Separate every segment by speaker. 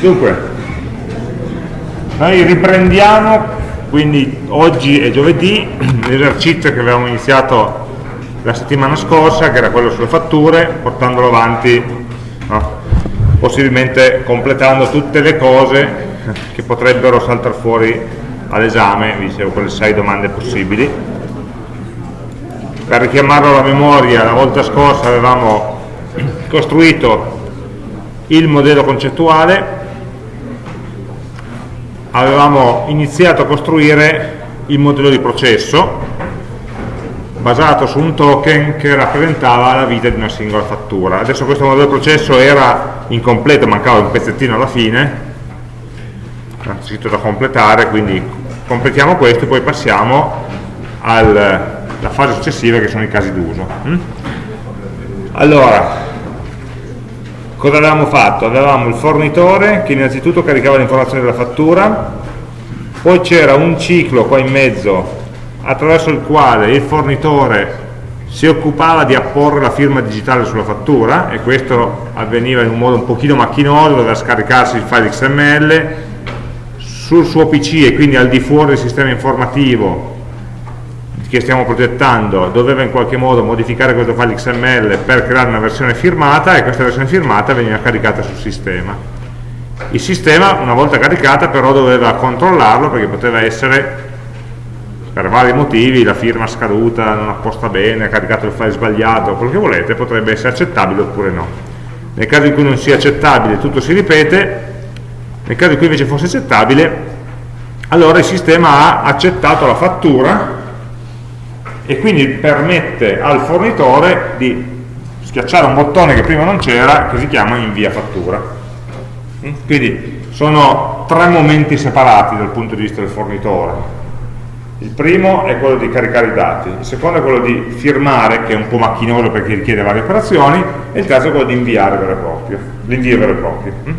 Speaker 1: Dunque, noi riprendiamo, quindi oggi è giovedì, l'esercizio che avevamo iniziato la settimana scorsa, che era quello sulle fatture, portandolo avanti, no? possibilmente completando tutte le cose che potrebbero saltare fuori all'esame, vi dicevo quelle sei domande possibili. Per richiamarlo alla memoria, la volta scorsa avevamo costruito il modello concettuale avevamo iniziato a costruire il modello di processo basato su un token che rappresentava la vita di una singola fattura. Adesso questo modello di processo era incompleto, mancava un pezzettino alla fine, scritto da completare, quindi completiamo questo e poi passiamo alla fase successiva che sono i casi d'uso. Mm? Allora, cosa avevamo fatto? avevamo il fornitore che innanzitutto caricava le informazioni della fattura poi c'era un ciclo qua in mezzo attraverso il quale il fornitore si occupava di apporre la firma digitale sulla fattura e questo avveniva in un modo un pochino macchinoso, doveva scaricarsi il file XML sul suo PC e quindi al di fuori del sistema informativo che stiamo progettando doveva in qualche modo modificare questo file XML per creare una versione firmata e questa versione firmata veniva caricata sul sistema. Il sistema, una volta caricata, però doveva controllarlo perché poteva essere, per vari motivi, la firma scaduta, non apposta bene, ha caricato il file sbagliato, quello che volete, potrebbe essere accettabile oppure no. Nel caso in cui non sia accettabile tutto si ripete, nel caso in cui invece fosse accettabile, allora il sistema ha accettato la fattura e quindi permette al fornitore di schiacciare un bottone che prima non c'era che si chiama invia fattura mm? quindi sono tre momenti separati dal punto di vista del fornitore il primo è quello di caricare i dati il secondo è quello di firmare che è un po' macchinoso perché richiede varie operazioni e il terzo è quello di inviare vero e proprio l'invio vero e proprio mm?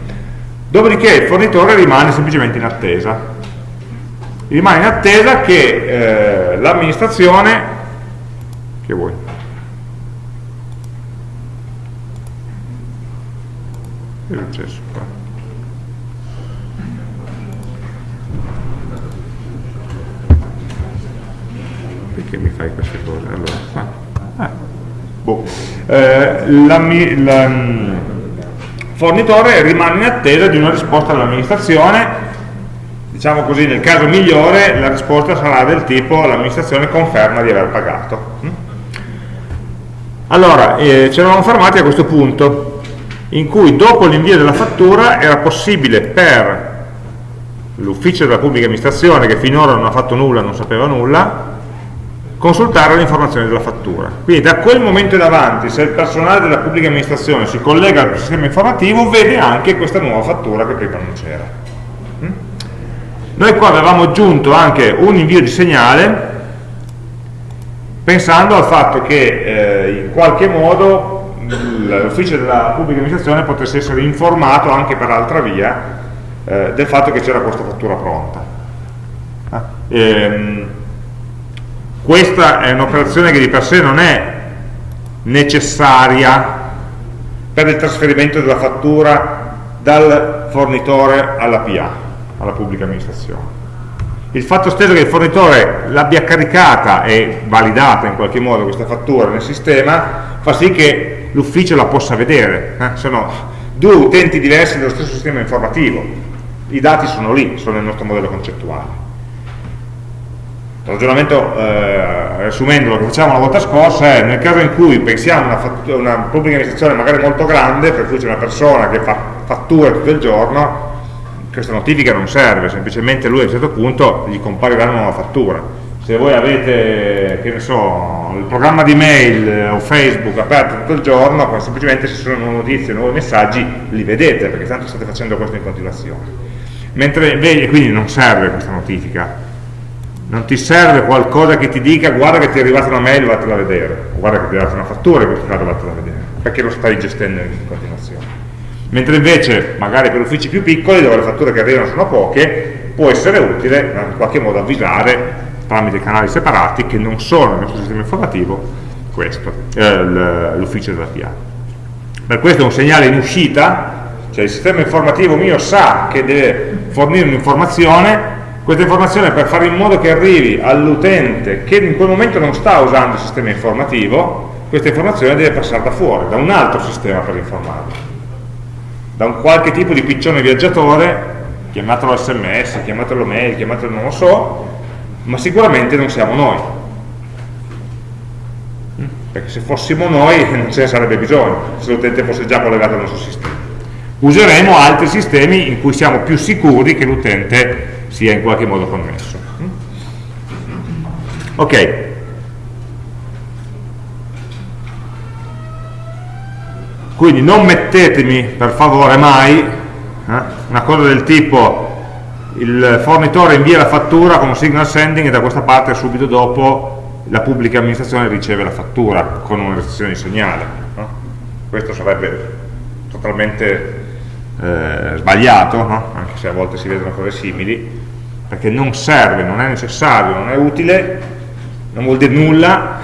Speaker 1: dopodiché il fornitore rimane semplicemente in attesa rimane in attesa che eh, l'amministrazione che vuoi è successo qua? perché mi fai queste cose? allora, ah, ah, boh. eh, la, la, mm, fornitore rimane in attesa di una risposta dall'amministrazione diciamo così, nel caso migliore la risposta sarà del tipo l'amministrazione conferma di aver pagato. Allora, eh, ci eravamo fermati a questo punto, in cui dopo l'invio della fattura era possibile per l'ufficio della pubblica amministrazione, che finora non ha fatto nulla, non sapeva nulla, consultare le informazioni della fattura. Quindi da quel momento in avanti, se il personale della pubblica amministrazione si collega al sistema informativo, vede anche questa nuova fattura che prima non c'era. Mm? Noi qua avevamo aggiunto anche un invio di segnale pensando al fatto che eh, in qualche modo l'ufficio della pubblica amministrazione potesse essere informato anche per altra via eh, del fatto che c'era questa fattura pronta. Ah, ehm, questa è un'operazione che di per sé non è necessaria per il trasferimento della fattura dal fornitore alla PA, alla pubblica amministrazione il fatto stesso che il fornitore l'abbia caricata e validata in qualche modo questa fattura nel sistema fa sì che l'ufficio la possa vedere eh? sono due utenti diversi dello stesso sistema informativo i dati sono lì, sono nel nostro modello concettuale il ragionamento, eh, riassumendo lo che facevamo la volta scorsa, è nel caso in cui pensiamo a una, una pubblica amministrazione magari molto grande, per cui c'è una persona che fa fatture tutto il giorno, questa notifica non serve, semplicemente lui a un certo punto gli comparirà una nuova fattura. Se voi avete, che ne so, il programma di mail eh, o Facebook aperto tutto il giorno, semplicemente se sono notizie, nuovi messaggi, li vedete, perché tanto state facendo questo in continuazione. Mentre, quindi non serve questa notifica, non ti serve qualcosa che ti dica guarda che ti è arrivata una mail, vattela a vedere, o guarda che ti è arrivata una fattura, in questo caso vattela a vedere, perché lo stai gestendo in continuazione mentre invece magari per uffici più piccoli dove le fatture che arrivano sono poche può essere utile in qualche modo avvisare tramite canali separati che non sono nel nostro sistema informativo eh, l'ufficio della PA per questo un segnale in uscita cioè il sistema informativo mio sa che deve fornire un'informazione, questa informazione per fare in modo che arrivi all'utente che in quel momento non sta usando il sistema informativo, questa informazione deve passare da fuori, da un altro sistema per informarlo, da un qualche tipo di piccione viaggiatore, chiamatelo sms, chiamatelo mail, chiamatelo non lo so, ma sicuramente non siamo noi. Perché se fossimo noi non ce ne sarebbe bisogno. Se l'utente fosse già collegato al nostro sistema. Useremo altri sistemi in cui siamo più sicuri che l'utente sia in qualche modo connesso. Ok quindi non mettetemi per favore mai eh, una cosa del tipo il fornitore invia la fattura con un signal sending e da questa parte subito dopo la pubblica amministrazione riceve la fattura con una restrizione di segnale. No? Questo sarebbe totalmente eh, sbagliato, no? anche se a volte si vedono cose simili, perché non serve, non è necessario, non è utile, non vuol dire nulla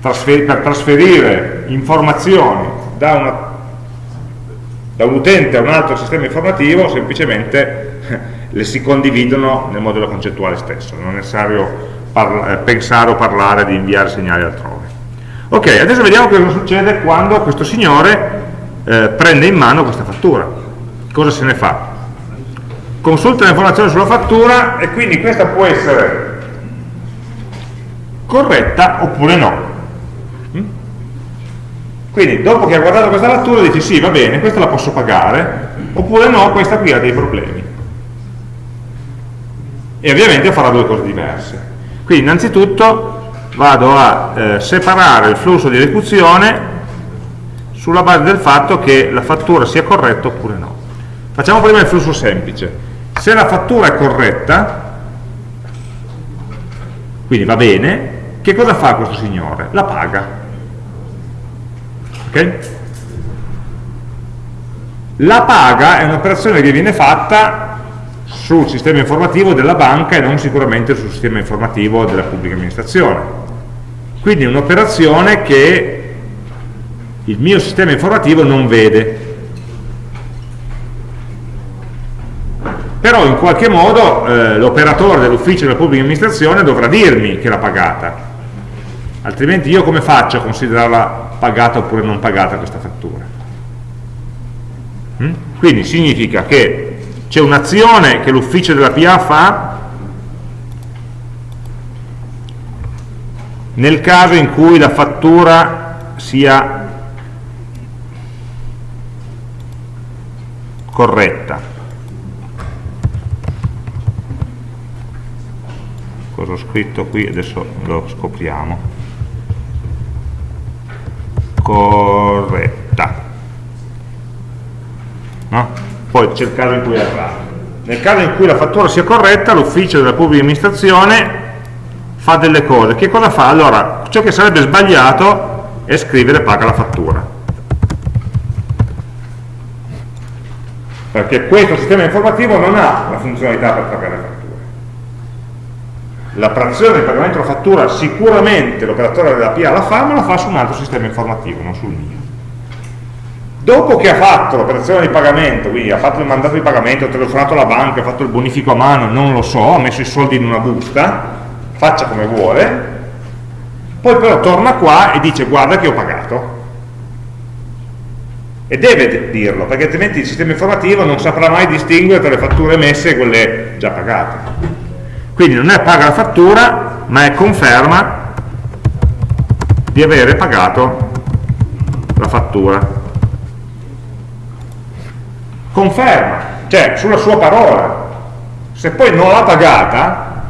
Speaker 1: trasfer per trasferire informazioni da, una, da un utente a un altro sistema informativo, semplicemente le si condividono nel modello concettuale stesso, non è necessario eh, pensare o parlare di inviare segnali altrove. Ok, adesso vediamo cosa succede quando questo signore eh, prende in mano questa fattura. Cosa se ne fa? Consulta l'informazione sulla fattura e quindi questa può essere corretta oppure no. Quindi dopo che ha guardato questa fattura dice sì, va bene, questa la posso pagare, oppure no, questa qui ha dei problemi. E ovviamente farà due cose diverse. Quindi innanzitutto vado a eh, separare il flusso di esecuzione sulla base del fatto che la fattura sia corretta oppure no. Facciamo prima il flusso semplice. Se la fattura è corretta, quindi va bene, che cosa fa questo signore? La paga. Okay? La paga è un'operazione che viene fatta sul sistema informativo della banca e non sicuramente sul sistema informativo della pubblica amministrazione. Quindi è un'operazione che il mio sistema informativo non vede. Però in qualche modo eh, l'operatore dell'ufficio della pubblica amministrazione dovrà dirmi che l'ha pagata. Altrimenti io come faccio a considerarla pagata oppure non pagata questa fattura? Mm? Quindi significa che c'è un'azione che l'ufficio della PA fa nel caso in cui la fattura sia corretta cosa ho scritto qui adesso lo scopriamo corretta no? poi c'è il caso in cui è errato. Nel caso in cui la fattura sia corretta, l'ufficio della pubblica amministrazione fa delle cose. Che cosa fa? Allora, ciò che sarebbe sbagliato è scrivere paga la fattura. Perché questo sistema informativo non ha la funzionalità per pagare la fattura. L'operazione di pagamento della fattura sicuramente l'operatore della PA la fa, ma la fa su un altro sistema informativo, non sul mio dopo che ha fatto l'operazione di pagamento, quindi ha fatto il mandato di pagamento, ha telefonato alla banca, ha fatto il bonifico a mano, non lo so, ha messo i soldi in una busta, faccia come vuole, poi però torna qua e dice guarda che ho pagato. E deve dirlo, perché altrimenti il sistema informativo non saprà mai distinguere tra le fatture emesse e quelle già pagate. Quindi non è paga la fattura, ma è conferma di avere pagato la fattura conferma, cioè sulla sua parola. Se poi non l'ha pagata,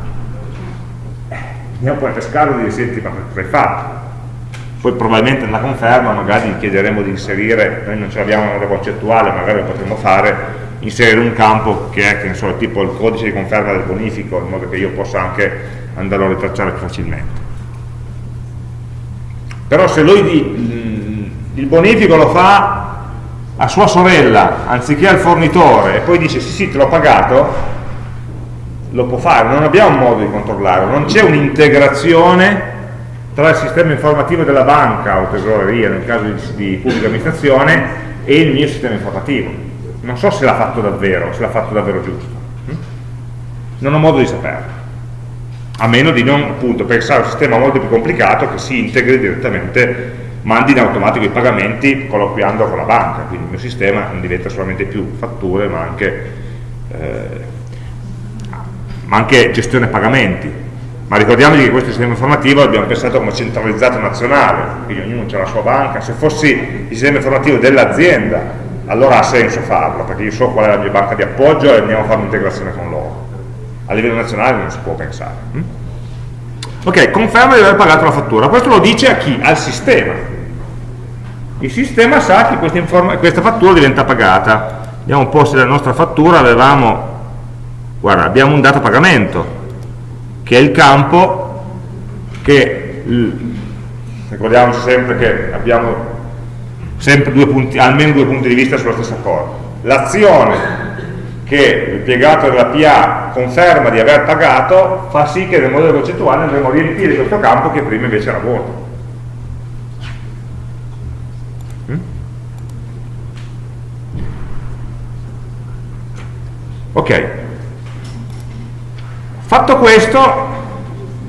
Speaker 1: andiamo poi a pescarlo e dire, senti, ma cosa hai fatto? Poi probabilmente nella conferma magari gli chiederemo di inserire, noi non ce l'abbiamo nella concettuale, magari lo potremmo fare, inserire un campo che è, che ne so, tipo il codice di conferma del bonifico, in modo che io possa anche andarlo a ritracciare più facilmente. Però se lui il bonifico lo fa a sua sorella anziché al fornitore e poi dice sì sì te l'ho pagato lo può fare, non abbiamo modo di controllarlo. Non c'è un'integrazione tra il sistema informativo della banca o tesoreria nel caso di, di pubblica amministrazione e il mio sistema informativo non so se l'ha fatto davvero, se l'ha fatto davvero giusto. Hm? Non ho modo di saperlo. A meno di non appunto, pensare a un sistema molto più complicato che si integri direttamente, mandi in automatico i pagamenti colloquiando con la banca, quindi il mio sistema non diventa solamente più fatture ma anche, eh, ma anche gestione pagamenti. Ma ricordiamoci che questo sistema informativo l'abbiamo pensato come centralizzato nazionale, quindi ognuno ha la sua banca, se fossi il sistema informativo dell'azienda allora ha senso farlo, perché io so qual è la mia banca di appoggio e andiamo a fare un'integrazione con loro. A livello nazionale non si può pensare. Hm? Ok, conferma di aver pagato la fattura. Questo lo dice a chi? Al sistema. Il sistema sa che questa, questa fattura diventa pagata. Vediamo un po' se la nostra fattura avevamo, guarda, abbiamo un dato pagamento, che è il campo che, ricordiamoci sempre che abbiamo sempre due punti, almeno due punti di vista sulla stessa cosa. L'azione che l'impiegato della PA conferma di aver pagato fa sì che nel modello concettuale andremo a riempire questo campo che prima invece era vuoto. Mm? Ok. Fatto questo,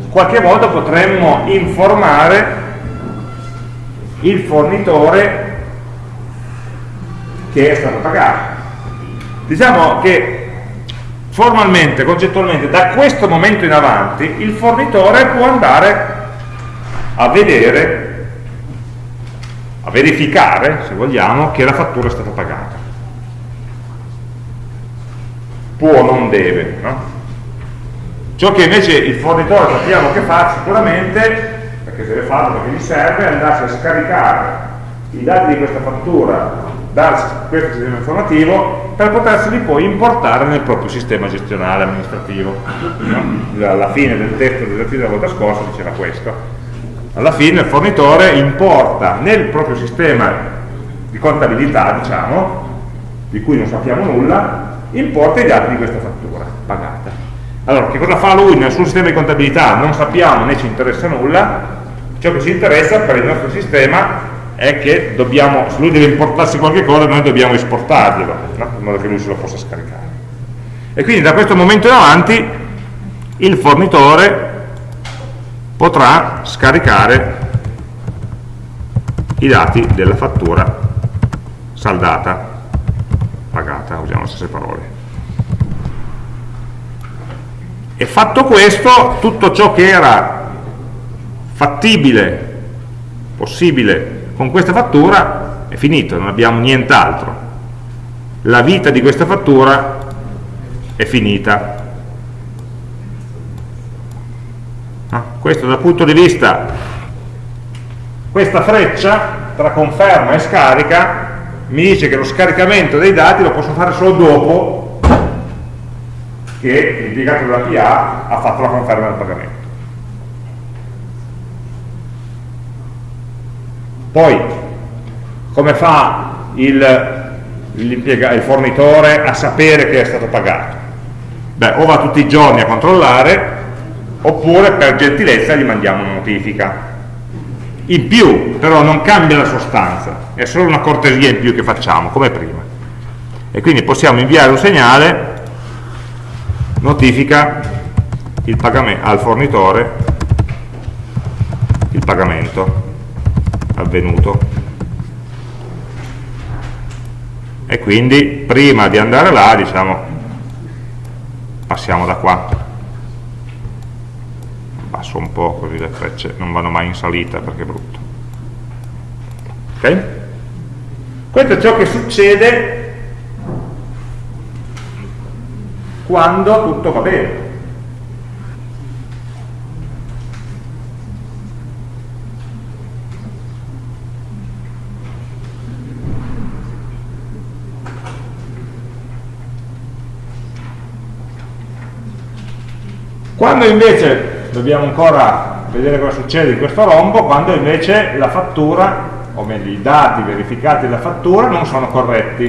Speaker 1: qualche volta potremmo informare il fornitore che è stato pagato. Diciamo che formalmente, concettualmente, da questo momento in avanti il fornitore può andare a vedere, a verificare, se vogliamo, che la fattura è stata pagata. Può non deve, no? Ciò che invece il fornitore sappiamo che fa sicuramente, perché deve farlo perché gli serve, è andarsi a scaricare i dati di questa fattura da questo sistema informativo per poterseli poi importare nel proprio sistema gestionale amministrativo. Alla fine del testo dell'esercizio della volta scorsa diceva questo. Alla fine il fornitore importa nel proprio sistema di contabilità, diciamo, di cui non sappiamo nulla, importa i dati di questa fattura pagata. Allora, che cosa fa lui nel suo sistema di contabilità? Non sappiamo né ci interessa nulla, ciò che ci interessa per il nostro sistema è che dobbiamo, se lui deve importarsi qualche cosa, noi dobbiamo esportarglielo, no? in modo che lui se lo possa scaricare. E quindi da questo momento in avanti il fornitore potrà scaricare i dati della fattura saldata, pagata, usiamo le stesse parole. E fatto questo, tutto ciò che era fattibile, possibile con questa fattura è finito, non abbiamo nient'altro. La vita di questa fattura è finita. Ah, questo dal punto di vista, questa freccia tra conferma e scarica mi dice che lo scaricamento dei dati lo posso fare solo dopo che l'impiegato della PA ha fatto la conferma del pagamento. Poi, come fa il, il fornitore a sapere che è stato pagato? Beh, o va tutti i giorni a controllare, oppure per gentilezza gli mandiamo una notifica. In più, però non cambia la sostanza, è solo una cortesia in più che facciamo, come prima. E quindi possiamo inviare un segnale, notifica al fornitore il pagamento avvenuto. E quindi prima di andare là diciamo passiamo da qua. Passo un po' così le frecce non vanno mai in salita perché è brutto. Ok? questo è ciò che succede quando tutto va bene Quando invece, dobbiamo ancora vedere cosa succede in questo rombo, quando invece la fattura, o meglio i dati verificati della fattura non sono corretti.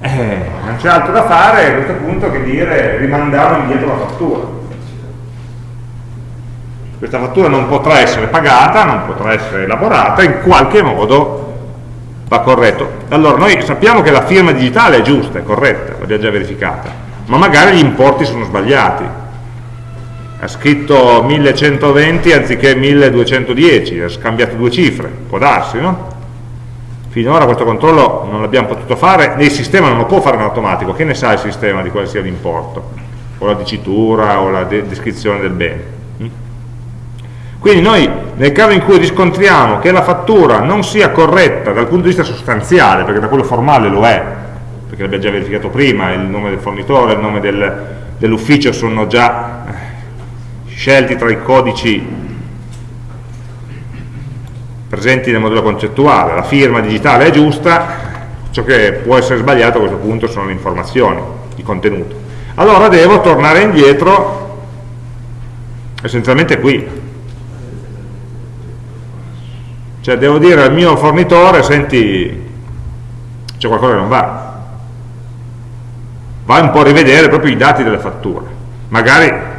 Speaker 1: Eh, non c'è altro da fare a questo punto che dire rimandare indietro la fattura. Questa fattura non potrà essere pagata, non potrà essere elaborata, in qualche modo va corretto. Allora, noi sappiamo che la firma digitale è giusta, è corretta, l'abbiamo già verificata, ma magari gli importi sono sbagliati. Ha scritto 1120 anziché 1210, ha scambiato due cifre, può darsi, no? Finora questo controllo non l'abbiamo potuto fare, il sistema non lo può fare in automatico, che ne sa il sistema di quale sia l'importo, o la dicitura, o la de descrizione del bene. Quindi noi nel caso in cui riscontriamo che la fattura non sia corretta dal punto di vista sostanziale, perché da quello formale lo è, perché l'abbiamo già verificato prima, il nome del fornitore, il nome del, dell'ufficio sono già scelti tra i codici presenti nel modello concettuale, la firma digitale è giusta, ciò che può essere sbagliato a questo punto sono le informazioni, il contenuto. Allora devo tornare indietro essenzialmente qui, cioè devo dire al mio fornitore, senti, c'è qualcosa che non va. Vai un po' a rivedere proprio i dati delle fatture. Magari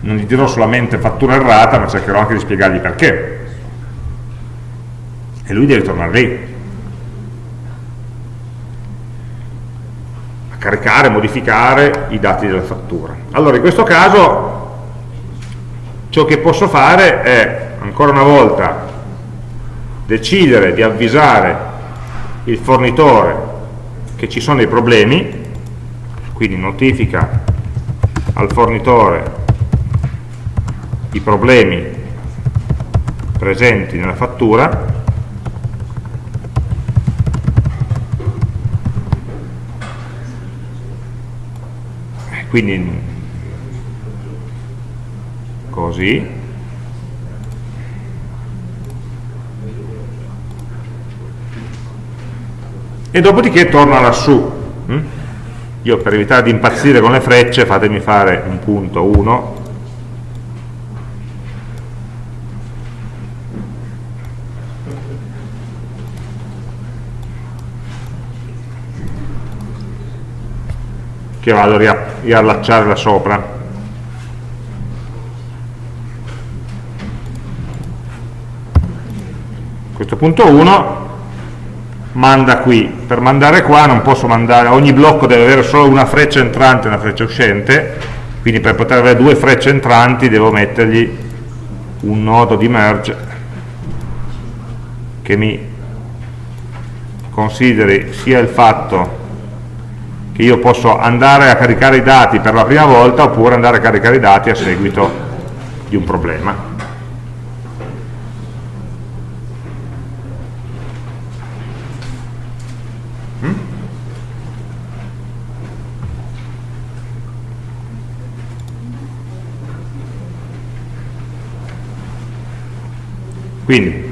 Speaker 1: non gli dirò solamente fattura errata, ma cercherò anche di spiegargli perché. E lui deve tornare lì. A caricare, modificare i dati della fattura. Allora, in questo caso, ciò che posso fare è, ancora una volta, decidere di avvisare il fornitore che ci sono dei problemi, quindi notifica al fornitore i problemi presenti nella fattura quindi così e dopodiché torna lassù mm? io per evitare di impazzire con le frecce fatemi fare un punto 1 che vado a riallacciare da sopra. Questo punto 1 manda qui, per mandare qua non posso mandare, ogni blocco deve avere solo una freccia entrante e una freccia uscente, quindi per poter avere due frecce entranti devo mettergli un nodo di merge che mi consideri sia il fatto che io posso andare a caricare i dati per la prima volta oppure andare a caricare i dati a seguito di un problema. Quindi,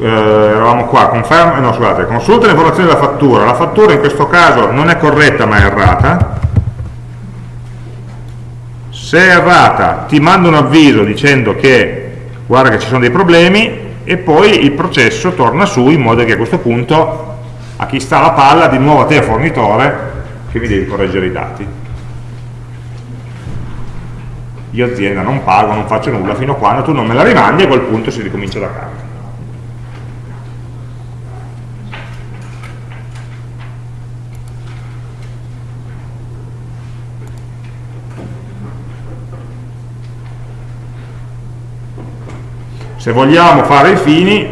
Speaker 1: eh, eravamo qua, conferma, eh, no scusate, consulta le informazioni della fattura, la fattura in questo caso non è corretta ma è errata, se è errata ti mando un avviso dicendo che guarda che ci sono dei problemi e poi il processo torna su in modo che a questo punto a chi sta la palla di nuovo a te fornitore che mi devi correggere i dati. Io azienda non pago, non faccio nulla fino a quando tu non me la rimandi e a quel punto si ricomincia da capo. Se vogliamo fare i fini,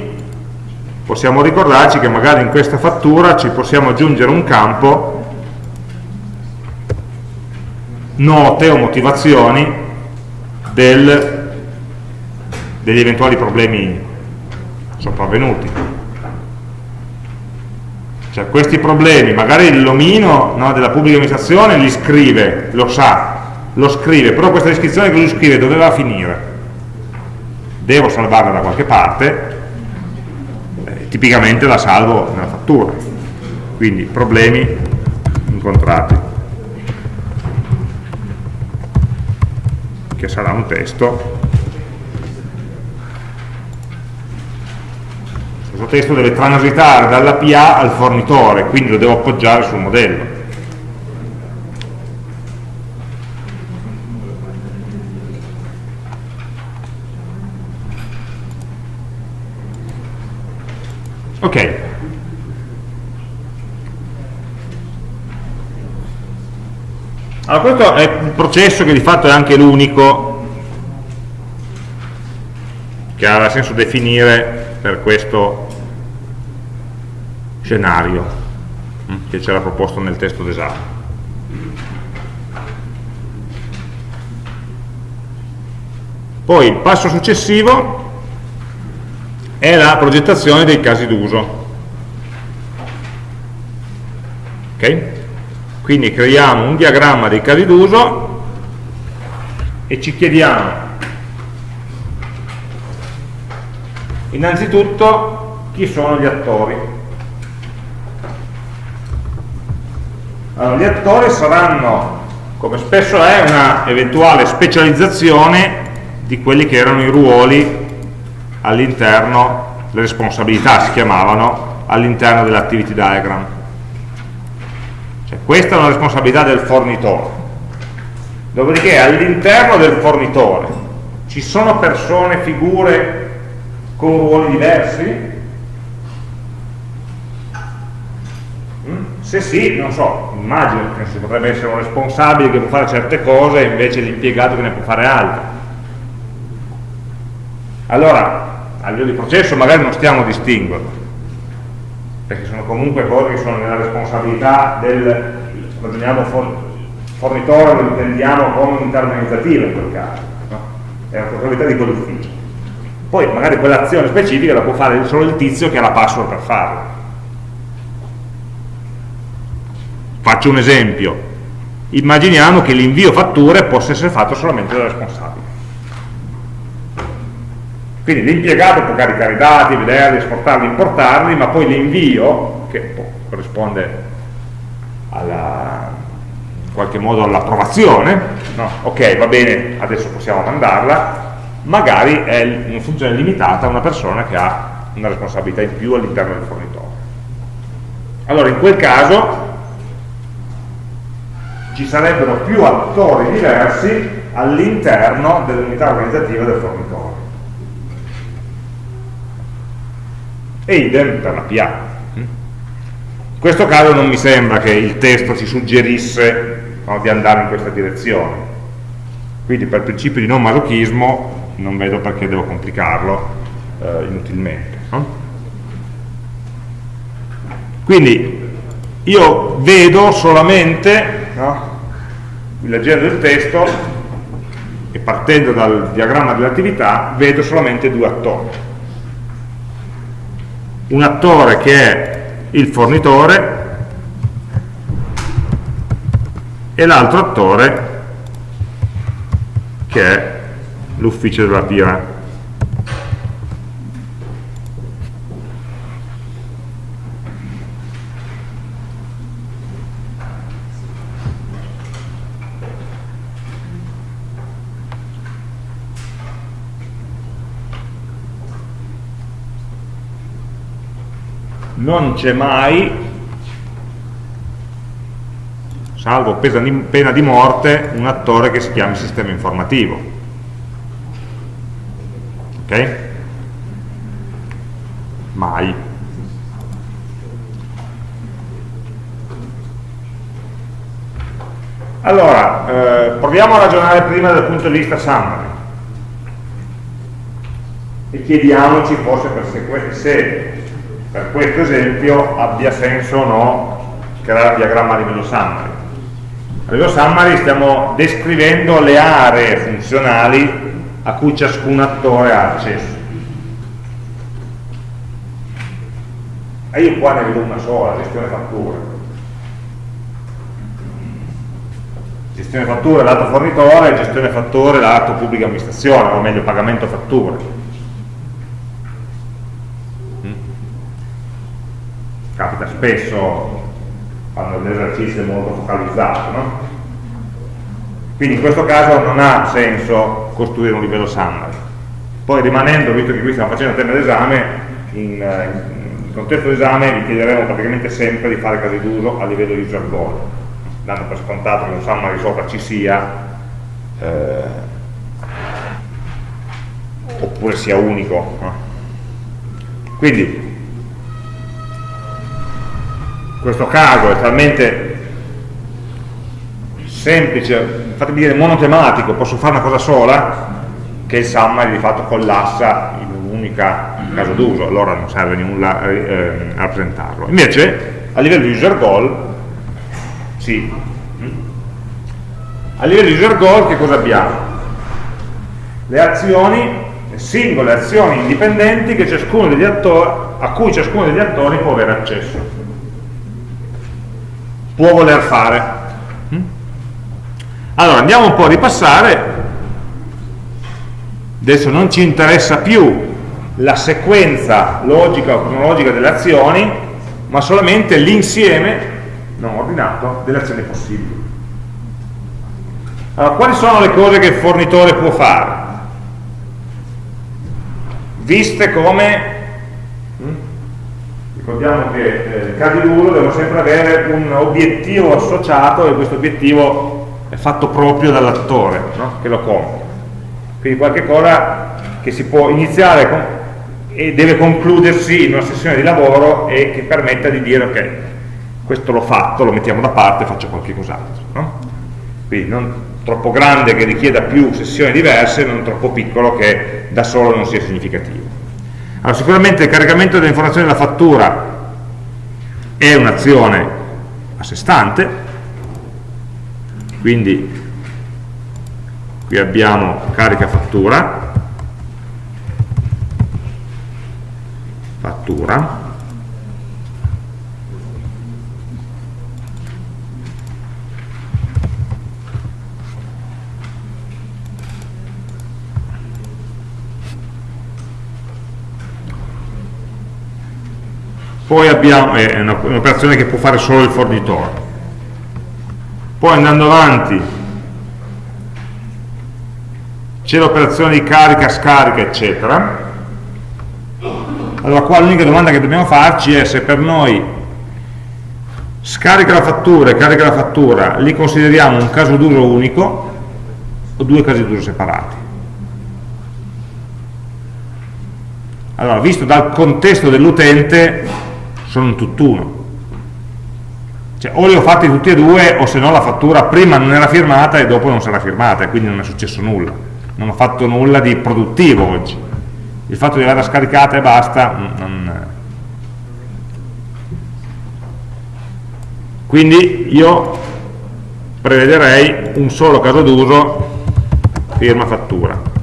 Speaker 1: possiamo ricordarci che magari in questa fattura ci possiamo aggiungere un campo note o motivazioni del, degli eventuali problemi sopravvenuti. Cioè questi problemi, magari l'omino no, della pubblica amministrazione li scrive, lo sa, lo scrive, però questa descrizione che lui scrive doveva finire. Devo salvarla da qualche parte, eh, tipicamente la salvo nella fattura. Quindi problemi incontrati. che sarà un testo questo testo deve transitare dalla PA al fornitore quindi lo devo appoggiare sul modello Ok. Allora questo è un processo che di fatto è anche l'unico che ha senso definire per questo scenario che c'era proposto nel testo d'esame. Poi il passo successivo è la progettazione dei casi d'uso. Ok? Quindi creiamo un diagramma dei casi d'uso e ci chiediamo innanzitutto chi sono gli attori. Allora, gli attori saranno, come spesso è, una eventuale specializzazione di quelli che erano i ruoli all'interno, le responsabilità si chiamavano, all'interno dell'activity diagram. Cioè, questa è una responsabilità del fornitore. Dopodiché all'interno del fornitore ci sono persone, figure con ruoli diversi? Mm? Se sì, non so, immagino che si potrebbe essere un responsabile che può fare certe cose e invece l'impiegato che ne può fare altre allora a livello di processo magari non stiamo a distinguerlo perché sono comunque cose che sono nella responsabilità del fornitore lo intendiamo come unità organizzativa in quel caso no? è una responsabilità di quell'ufficio poi magari quell'azione specifica la può fare solo il tizio che ha la password per farla faccio un esempio. Immaginiamo che l'invio fatture possa essere fatto solamente dal responsabile quindi l'impiegato può caricare i dati, vederli, esportarli, importarli, ma poi l'invio, che corrisponde alla, in qualche modo all'approvazione, no? ok va bene, adesso possiamo mandarla, magari è in funzione limitata a una persona che ha una responsabilità in più all'interno del fornitore. Allora in quel caso ci sarebbero più attori diversi all'interno dell'unità organizzativa del fornitore. E idem per la PA. In questo caso non mi sembra che il testo ci suggerisse no, di andare in questa direzione, quindi per principio di non masochismo non vedo perché devo complicarlo eh, inutilmente. No? Quindi io vedo solamente, no, leggendo il testo e partendo dal diagramma dell'attività, vedo solamente due attori un attore che è il fornitore e l'altro attore che è l'ufficio della PIRA. Non c'è mai, salvo pena di morte, un attore che si chiami sistema informativo. Ok? Mai. Allora, eh, proviamo a ragionare prima dal punto di vista summary e chiediamoci forse per se per questo esempio abbia senso o no creare il diagramma livello summary. A livello summary stiamo descrivendo le aree funzionali a cui ciascun attore ha accesso. E io qua ne vedo una sola, gestione fatture. Gestione fatture lato fornitore, gestione fatture lato pubblica amministrazione, o meglio pagamento fatture capita spesso quando l'esercizio è molto focalizzato no? quindi in questo caso non ha senso costruire un livello summary poi rimanendo, visto che qui stiamo facendo il tema d'esame in, in contesto d'esame vi chiederemo praticamente sempre di fare casi d'uso a livello user goal dando per scontato che un summary sopra ci sia eh, oppure sia unico no? quindi questo caso è talmente semplice, fatemi dire monotematico, posso fare una cosa sola, che il summary di fatto collassa in un'unica caso d'uso, allora non serve nulla eh, eh, a rappresentarlo. Invece a livello di user goal, sì. A livello di user goal che cosa abbiamo? Le azioni, le singole azioni indipendenti a cui ciascuno degli attori può avere accesso. Può voler fare. Allora, andiamo un po' a ripassare adesso non ci interessa più la sequenza logica o cronologica delle azioni, ma solamente l'insieme non ordinato delle azioni possibili. Allora, quali sono le cose che il fornitore può fare? Viste come? Ricordiamo che eh, casi d'uso devono sempre avere un obiettivo associato e questo obiettivo è fatto proprio dall'attore no? che lo compie quindi qualche cosa che si può iniziare con, e deve concludersi in una sessione di lavoro e che permetta di dire ok, questo l'ho fatto, lo mettiamo da parte e faccio qualche cos'altro. No? Quindi non troppo grande che richieda più sessioni diverse, non troppo piccolo che da solo non sia significativo. Allora, sicuramente il caricamento delle informazioni della fattura è un'azione a sé stante, quindi qui abbiamo carica fattura. Fattura poi abbiamo, è un'operazione che può fare solo il fornitore poi andando avanti c'è l'operazione di carica, scarica, eccetera. Allora qua l'unica domanda che dobbiamo farci è se per noi scarica la fattura e carica la fattura li consideriamo un caso d'uso unico o due casi d'uso separati. Allora, visto dal contesto dell'utente, sono un tutt'uno. Cioè, o li ho fatti tutti e due, o se no la fattura prima non era firmata e dopo non sarà firmata, e quindi non è successo nulla. Non ho fatto nulla di produttivo oggi. Il fatto di averla scaricata e basta non... quindi io prevederei un solo caso d'uso firma fattura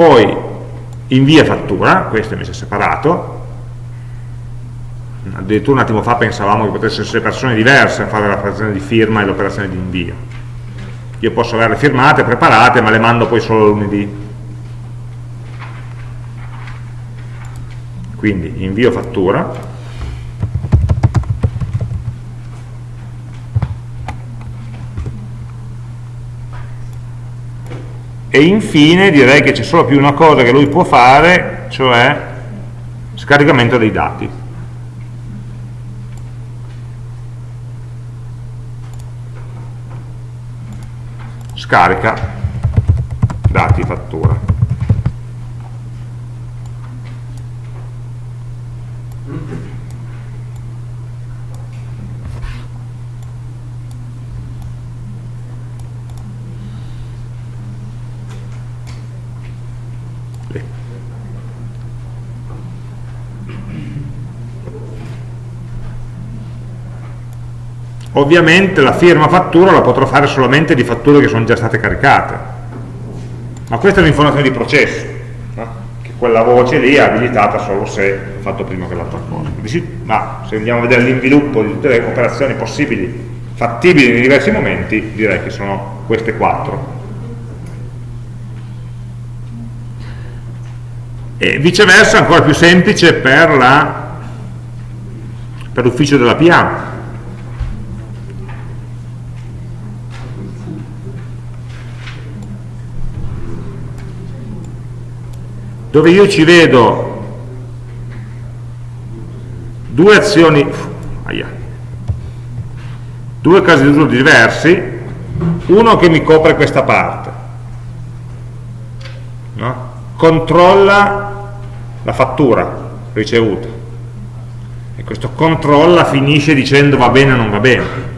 Speaker 1: poi invia fattura questo è messo separato. Addirittura un attimo fa pensavamo che potessero essere persone diverse a fare l'operazione di firma e l'operazione di invio. Io posso averle firmate, preparate ma le mando poi solo lunedì. Quindi invio fattura e infine direi che c'è solo più una cosa che lui può fare cioè scaricamento dei dati. Scarica dati fattura ovviamente la firma fattura la potrò fare solamente di fatture che sono già state caricate. Ma questa è un'informazione di processo no? che quella voce lì è abilitata solo se fatto prima che l'altra cosa. Ma se andiamo a vedere l'inviluppo di tutte le operazioni possibili fattibili nei diversi momenti direi che sono queste quattro. E viceversa ancora più semplice per l'ufficio della PA dove io ci vedo due azioni aia, due casi di uso diversi uno che mi copre questa parte no? controlla la fattura ricevuta. E questo controlla finisce dicendo va bene o non va bene.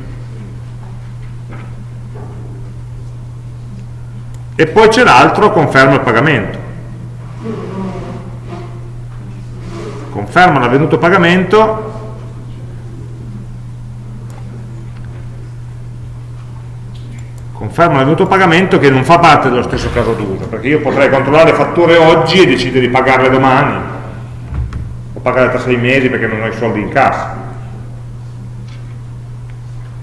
Speaker 1: E poi c'è l'altro, conferma il pagamento. Conferma l'avvenuto pagamento conferma l'avvenuto pagamento che non fa parte dello stesso caso d'uso, perché io potrei controllare le fatture oggi e decidere di pagarle domani, o pagarle tra sei mesi perché non ho i soldi in cassa.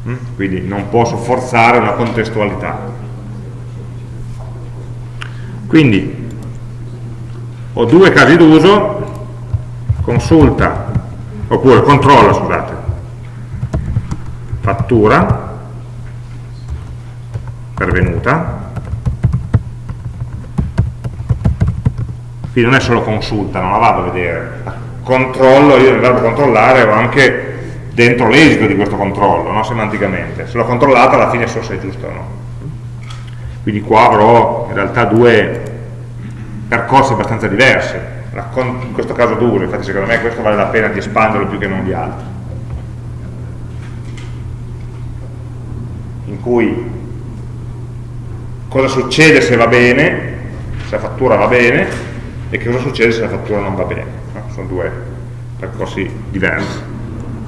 Speaker 1: Mm? Quindi non posso forzare una contestualità. Quindi ho due casi d'uso, consulta, oppure controlla, scusate, fattura, pervenuta quindi non è solo consulta, non la vado a vedere controllo, io nel verbo controllare ho anche dentro l'esito di questo controllo, no? semanticamente se l'ho controllata alla fine so se è giusto o no quindi qua avrò in realtà due percorsi abbastanza diversi in questo caso duro, infatti secondo me questo vale la pena di espanderlo più che non gli altri in cui cosa succede se va bene, se la fattura va bene, e che cosa succede se la fattura non va bene. No? Sono due percorsi diversi.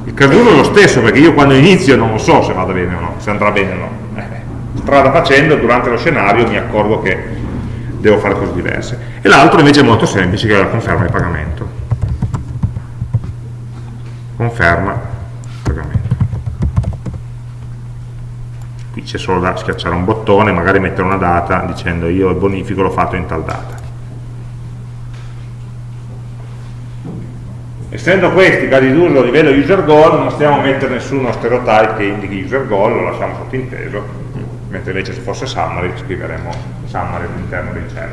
Speaker 1: Il caso è lo stesso, perché io quando inizio non lo so se vada bene o no, se andrà bene o no. Eh, strada facendo, durante lo scenario mi accorgo che devo fare cose diverse. E l'altro invece è molto semplice, che è la conferma di pagamento. Conferma qui c'è solo da schiacciare un bottone magari mettere una data dicendo io il bonifico l'ho fatto in tal data essendo questi casi d'uso a livello user goal non stiamo a mettere nessuno stereotype che indichi user goal lo lasciamo sottinteso mentre invece se fosse summary scriveremo summary all'interno dei cell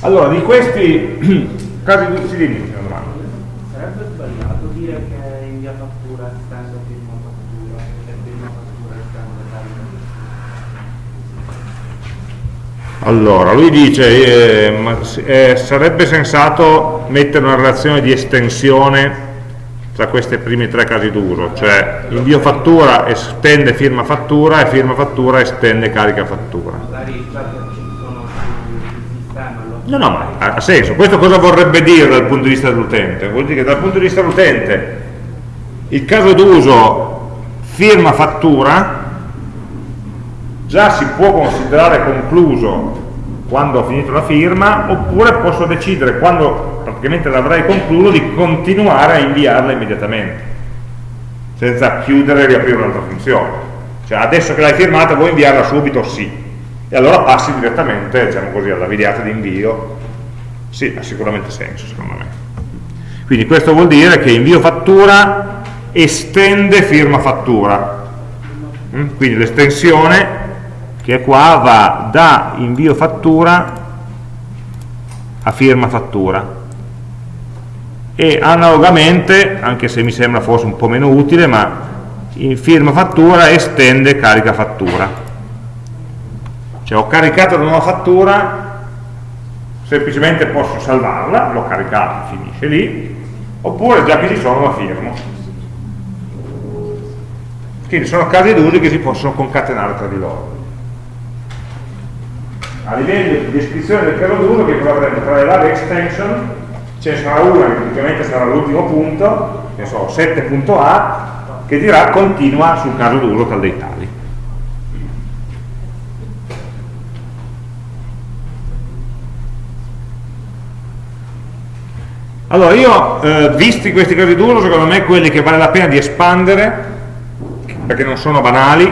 Speaker 1: Allora, di questi casi di... Sì, dimmi una domanda.
Speaker 2: Sarebbe sbagliato dire che in via fattura estende firma fattura e firma fattura estende
Speaker 1: Allora, lui dice eh, eh, sarebbe sensato mettere una relazione di estensione tra questi primi tre casi d'uso, cioè invio fattura estende firma fattura e firma fattura estende carica fattura. No, no, ma ha senso. Questo cosa vorrebbe dire dal punto di vista dell'utente? Vuol dire che dal punto di vista dell'utente il caso d'uso firma fattura già si può considerare concluso quando ho finito la firma oppure posso decidere quando praticamente l'avrei concluso di continuare a inviarla immediatamente senza chiudere e riaprire un'altra funzione. Cioè adesso che l'hai firmata vuoi inviarla subito? sì. E allora passi direttamente diciamo così, alla videata di invio. Sì, ha sicuramente senso secondo me. Quindi questo vuol dire che invio fattura estende firma fattura. Mm? quindi l'estensione che qua va da invio fattura a firma fattura. E analogamente, anche se mi sembra forse un po' meno utile, ma in firma fattura estende carica fattura. Cioè ho caricato la nuova fattura semplicemente posso salvarla l'ho caricata, finisce lì oppure già che ci sono la firmo. Quindi sono casi d'uso che si possono concatenare tra di loro a livello di descrizione del caso d'uso che cosa avremo tra le varie extension ce ne sarà una che praticamente sarà l'ultimo punto ne so, 7.a che dirà continua sul caso d'uso tal dei tali Allora, io, eh, visti questi casi d'uso, secondo me quelli che vale la pena di espandere, perché non sono banali,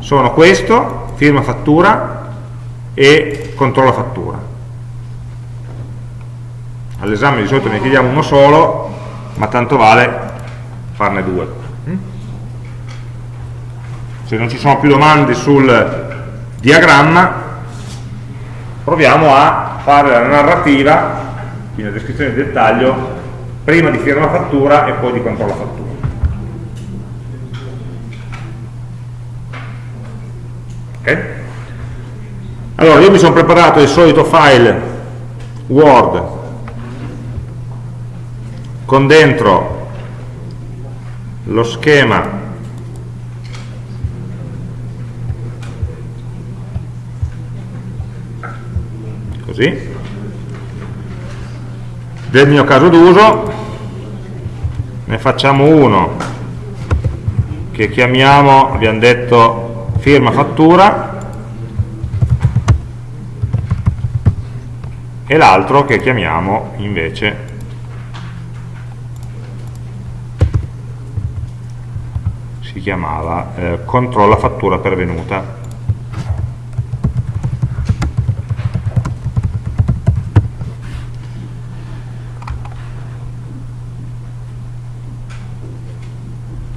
Speaker 1: sono questo, firma fattura e controlla fattura. All'esame di solito ne chiediamo uno solo, ma tanto vale farne due. Mm? Se non ci sono più domande sul diagramma, proviamo a fare la narrativa quindi la descrizione di dettaglio prima di firma fattura e poi di controlla fattura. Ok? Allora, io mi sono preparato il solito file Word con dentro lo schema così del mio caso d'uso. Ne facciamo uno che chiamiamo, abbiamo detto firma fattura e l'altro che chiamiamo invece si chiamava eh, controlla fattura pervenuta.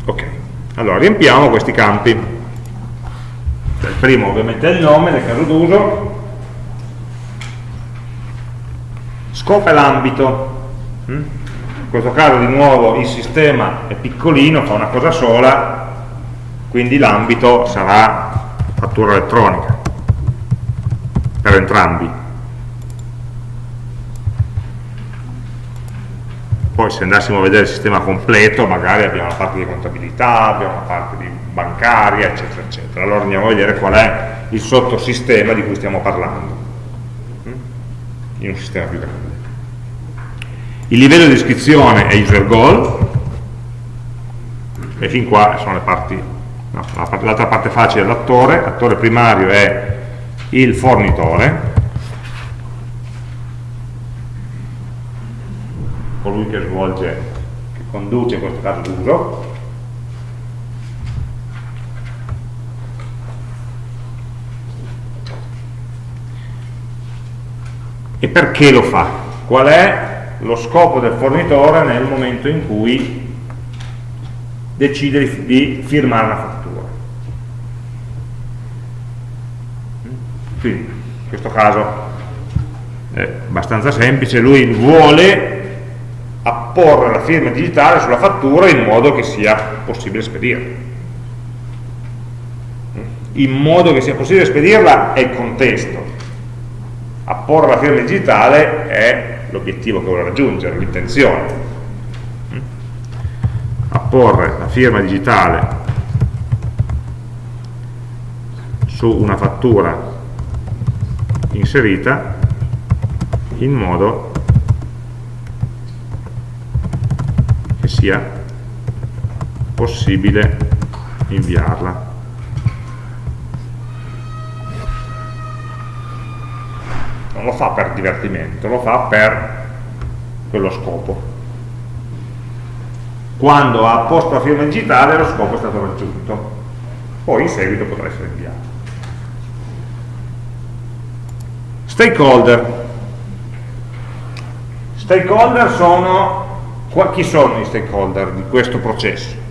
Speaker 1: Ok allora riempiamo questi campi. Il primo ovviamente è il nome nel caso d'uso scopo è l'ambito. Mm? in questo caso di nuovo il sistema è piccolino, fa una cosa sola quindi l'ambito sarà fattura elettronica per entrambi. Poi se andassimo a vedere il sistema completo magari abbiamo la parte di contabilità, abbiamo la parte di bancaria eccetera eccetera. Allora andiamo a vedere qual è il sottosistema di cui stiamo parlando. Mm? in un sistema più grande il livello di iscrizione è user goal e fin qua sono le parti no, l'altra parte facile è l'attore l'attore primario è il fornitore colui che svolge che conduce in questo caso l'uso e perché lo fa? qual è lo scopo del fornitore nel momento in cui decide di firmare la fattura. Quindi, in questo caso è abbastanza semplice, lui vuole apporre la firma digitale sulla fattura in modo che sia possibile spedirla. In modo che sia possibile spedirla è il contesto. Apporre la firma digitale è l'obiettivo che vuole raggiungere, l'intenzione. Apporre la firma digitale su una fattura inserita in modo che sia possibile inviarla non lo fa per divertimento, lo fa per quello scopo. Quando ha posto la firma digitale lo scopo è stato raggiunto, poi in seguito potrà essere inviato. Stakeholder. Stakeholder sono, chi sono i stakeholder di questo processo?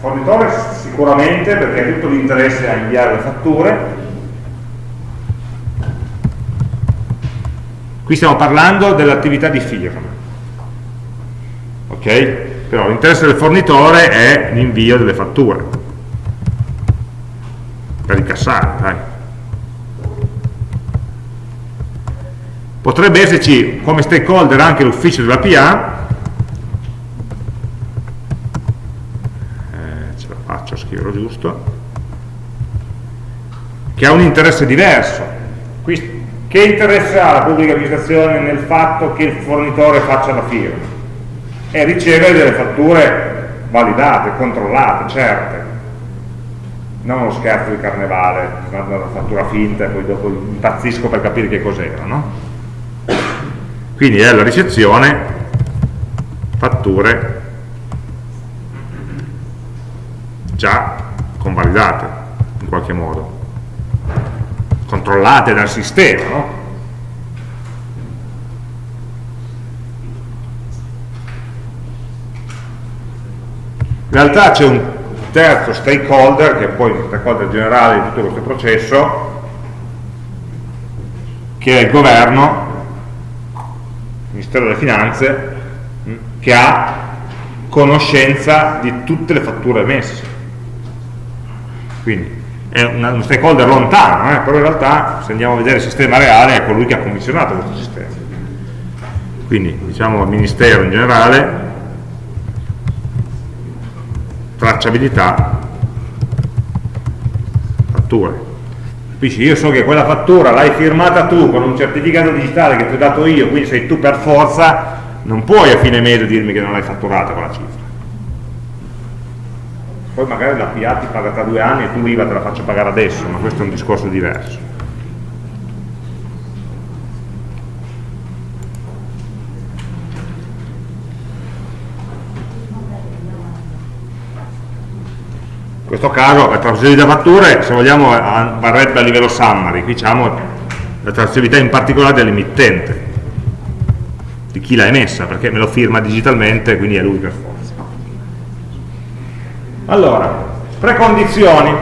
Speaker 1: Fornitore sicuramente perché tutto l'interesse a inviare le fatture qui stiamo parlando dell'attività di firma ok? però l'interesse del fornitore è l'invio delle fatture per incassare dai. potrebbe esserci come stakeholder anche l'ufficio della PA scriverlo giusto, che ha un interesse diverso. Che interesse ha la pubblica amministrazione nel fatto che il fornitore faccia la firma? E ricevere delle fatture validate, controllate, certe. Non uno scherzo di carnevale, una fattura finta e poi dopo impazzisco per capire che cos'era, no? Quindi è la ricezione fatture già convalidate in qualche modo, controllate dal sistema, no? In realtà c'è un terzo stakeholder, che è poi il stakeholder generale di tutto questo processo, che è il governo, Ministero delle Finanze, che ha conoscenza di tutte le fatture emesse. Quindi è una, uno stakeholder lontano, eh, però in realtà se andiamo a vedere il sistema reale è colui che ha commissionato questo sistema. Quindi diciamo il Ministero in generale, tracciabilità, fatture. Capisci? Io so che quella fattura l'hai firmata tu con un certificato digitale che ti ho dato io, quindi sei tu per forza, non puoi a fine mese dirmi che non l'hai fatturata quella cifra poi magari la PA ti paga tra due anni e tu l'IVA te la faccio pagare adesso, ma questo è un discorso diverso. In questo caso la trasferita fatture, se vogliamo, varrebbe a livello summary, qui diciamo la trasferita in particolare dell'emittente, di chi l'ha emessa, perché me lo firma digitalmente, quindi è lui per forza. Allora, precondizioni.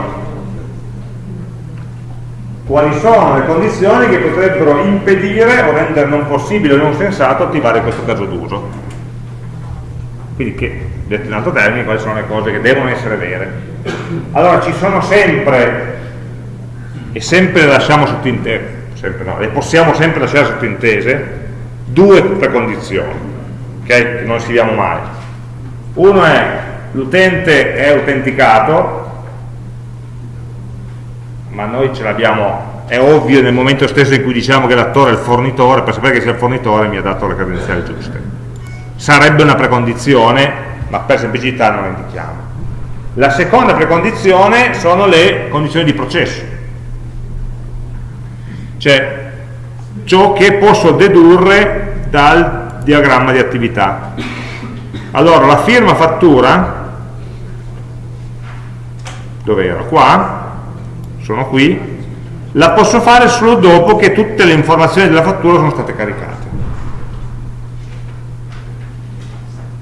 Speaker 1: Quali sono le condizioni che potrebbero impedire o rendere non possibile o non sensato attivare questo caso d'uso? Quindi, che, detto in altro termine, quali sono le cose che devono essere vere? Allora, ci sono sempre, e sempre le lasciamo sottintese, sempre no, le possiamo sempre lasciare sottintese, due precondizioni, ok? Che non scriviamo mai. Uno è l'utente è autenticato ma noi ce l'abbiamo è ovvio nel momento stesso in cui diciamo che l'attore è il fornitore per sapere che sia il fornitore mi ha dato le credenziali giuste. Sarebbe una precondizione ma per semplicità non la indichiamo. La seconda precondizione sono le condizioni di processo. Cioè ciò che posso dedurre dal diagramma di attività. Allora la firma fattura dove ero? Qua, sono qui, la posso fare solo dopo che tutte le informazioni della fattura sono state caricate.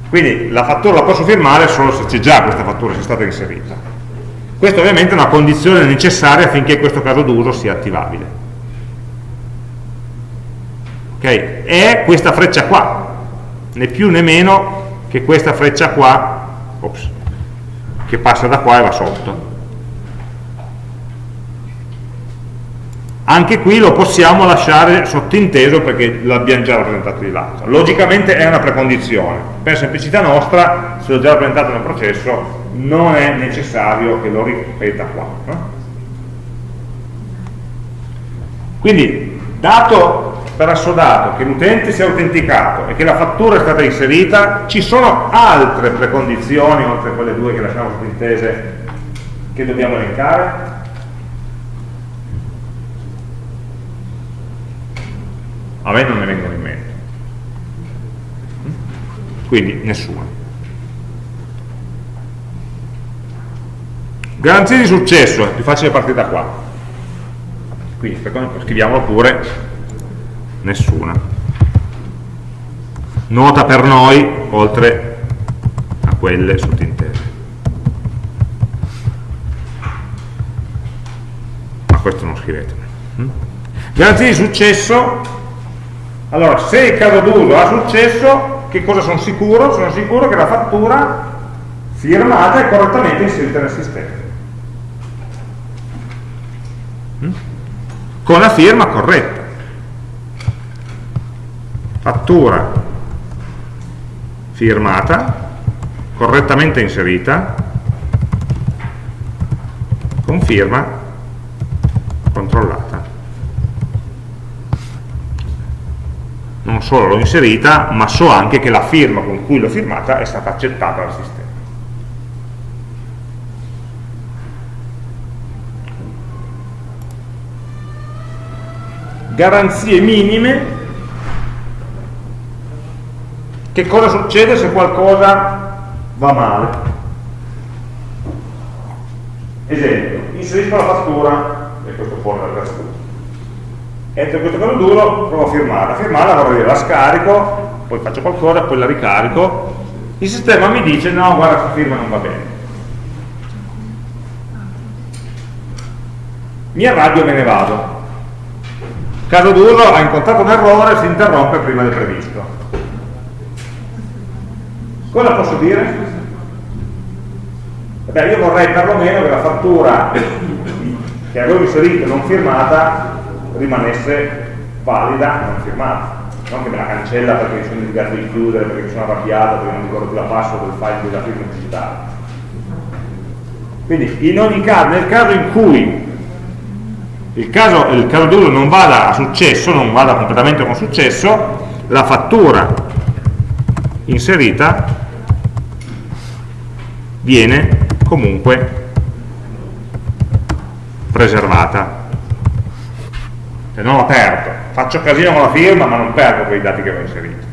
Speaker 1: Quindi la fattura la posso firmare solo se c'è già questa fattura, se è stata inserita. Questa ovviamente è una condizione necessaria affinché questo caso d'uso sia attivabile. Ok? È questa freccia qua, né più né meno che questa freccia qua, ops, che passa da qua e va sotto. Anche qui lo possiamo lasciare sottinteso perché l'abbiamo già rappresentato di là. Logicamente è una precondizione. Per semplicità nostra se l'ho già rappresentato nel processo non è necessario che lo ripeta qua no? quindi dato per assodato che l'utente sia autenticato e che la fattura è stata inserita ci sono altre precondizioni oltre a quelle due che lasciamo sottintese che dobbiamo elencare a me non ne vengono in mente. Quindi nessuna garanzie di successo è più facile partire da qua. Quindi scriviamolo pure nessuna. Nota per noi oltre a quelle sottintese ma questo non scrivetene garanzie di successo allora, se il caso d'uso ha successo, che cosa sono sicuro? Sono sicuro che la fattura firmata è correttamente inserita nel sistema. Mm? Con la firma corretta. Fattura firmata, correttamente inserita, con firma controllata. Non solo l'ho inserita, ma so anche che la firma con cui l'ho firmata è stata accettata dal sistema. Garanzie minime, che cosa succede se qualcosa va male? Esempio, inserisco la fattura, e questo fuori dal caso entro questo caso duro provo a firmarla firmarla vorrei dire la scarico poi faccio qualcosa, poi la ricarico il sistema mi dice no guarda questa firma non va bene mi arrabbio e me ne vado caso d'uso ha incontrato un errore e si interrompe prima del previsto. Cosa posso dire? Beh, io vorrei perlomeno che la fattura che avevo inserito non firmata rimanesse valida non firmata non che me la cancella perché mi sono dimenticato di chiudere, perché mi sono arrabbiato, perché non ricordo più la password del file della firma digitale. Quindi in ogni caso, nel caso in cui il caso, il caso d'uso non vada a successo, non vada completamente con successo, la fattura inserita viene comunque preservata cioè non la perdo. Faccio casino con la firma ma non perdo quei dati che ho inserito.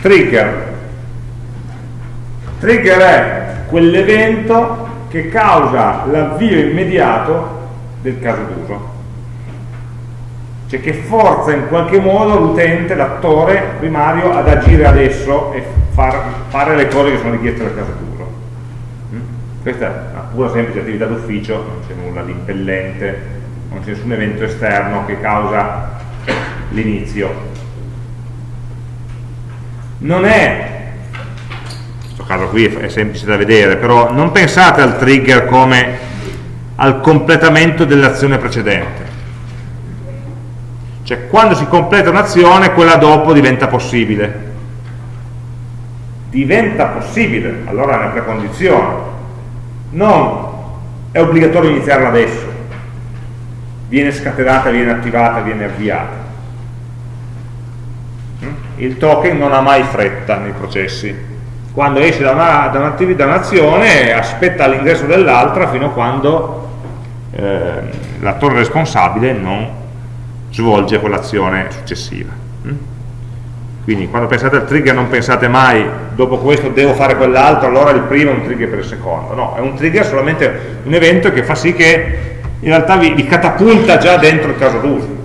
Speaker 1: Trigger. Trigger è quell'evento che causa l'avvio immediato del caso d'uso cioè che forza in qualche modo l'utente, l'attore primario ad agire adesso e far, fare le cose che sono richieste dal caso d'uso mm? questa è una pura semplice attività d'ufficio non c'è nulla di impellente non c'è nessun evento esterno che causa l'inizio. Non è questo caso qui è semplice da vedere però non pensate al trigger come al completamento dell'azione precedente cioè quando si completa un'azione, quella dopo diventa possibile. Diventa possibile, allora è una precondizione. Non è obbligatorio iniziarla adesso. Viene scatenata, viene attivata, viene avviata. Mm? Il token non ha mai fretta nei processi. Quando esce da un'azione un aspetta l'ingresso dell'altra fino a quando eh, l'attore responsabile non svolge quell'azione successiva. Mm? Quindi quando pensate al trigger non pensate mai dopo questo devo fare quell'altro, allora il primo è un trigger per il secondo. No, è un trigger solamente un evento che fa sì che in realtà vi, vi catapulta già dentro il caso d'uso.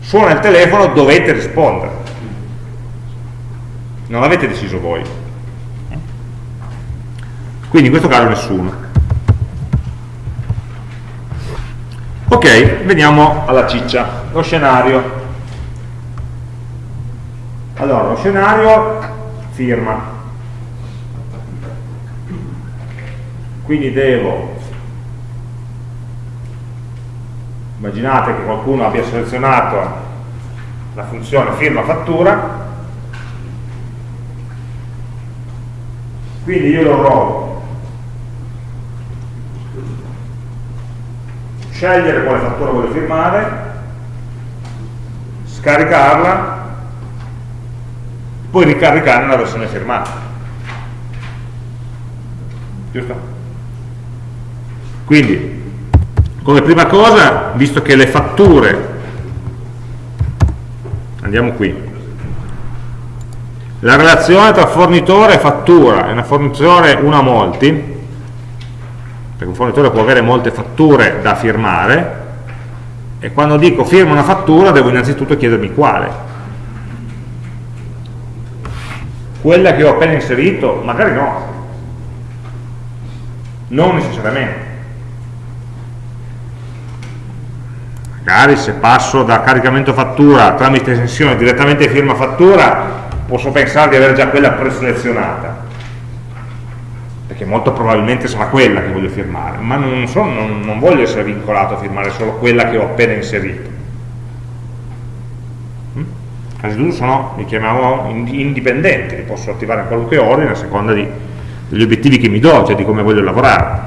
Speaker 1: Suona il telefono, dovete rispondere. Non l'avete deciso voi. Quindi in questo caso nessuno. Ok veniamo alla ciccia lo scenario. Allora lo scenario firma. Quindi devo immaginate che qualcuno abbia selezionato la funzione firma fattura. Quindi io dovrò scegliere quale fattura voglio firmare, scaricarla, poi ricaricare nella versione firmata. Giusto? Quindi, come prima cosa, visto che le fatture, andiamo qui, la relazione tra fornitore e fattura è una fornitura una a molti, perché un fornitore può avere molte fatture da firmare e quando dico firma una fattura devo innanzitutto chiedermi quale. Quella che ho appena inserito magari no. Non necessariamente. Magari se passo da caricamento fattura tramite estensione direttamente firma fattura posso pensare di avere già quella preselezionata perché molto probabilmente sarà quella che voglio firmare, ma non, so, non, non voglio essere vincolato a firmare solo quella che ho appena inserito. Mm? D'uso sono, li chiamiamo indipendenti, li posso attivare in qualunque ordine a seconda di, degli obiettivi che mi do, cioè di come voglio lavorare.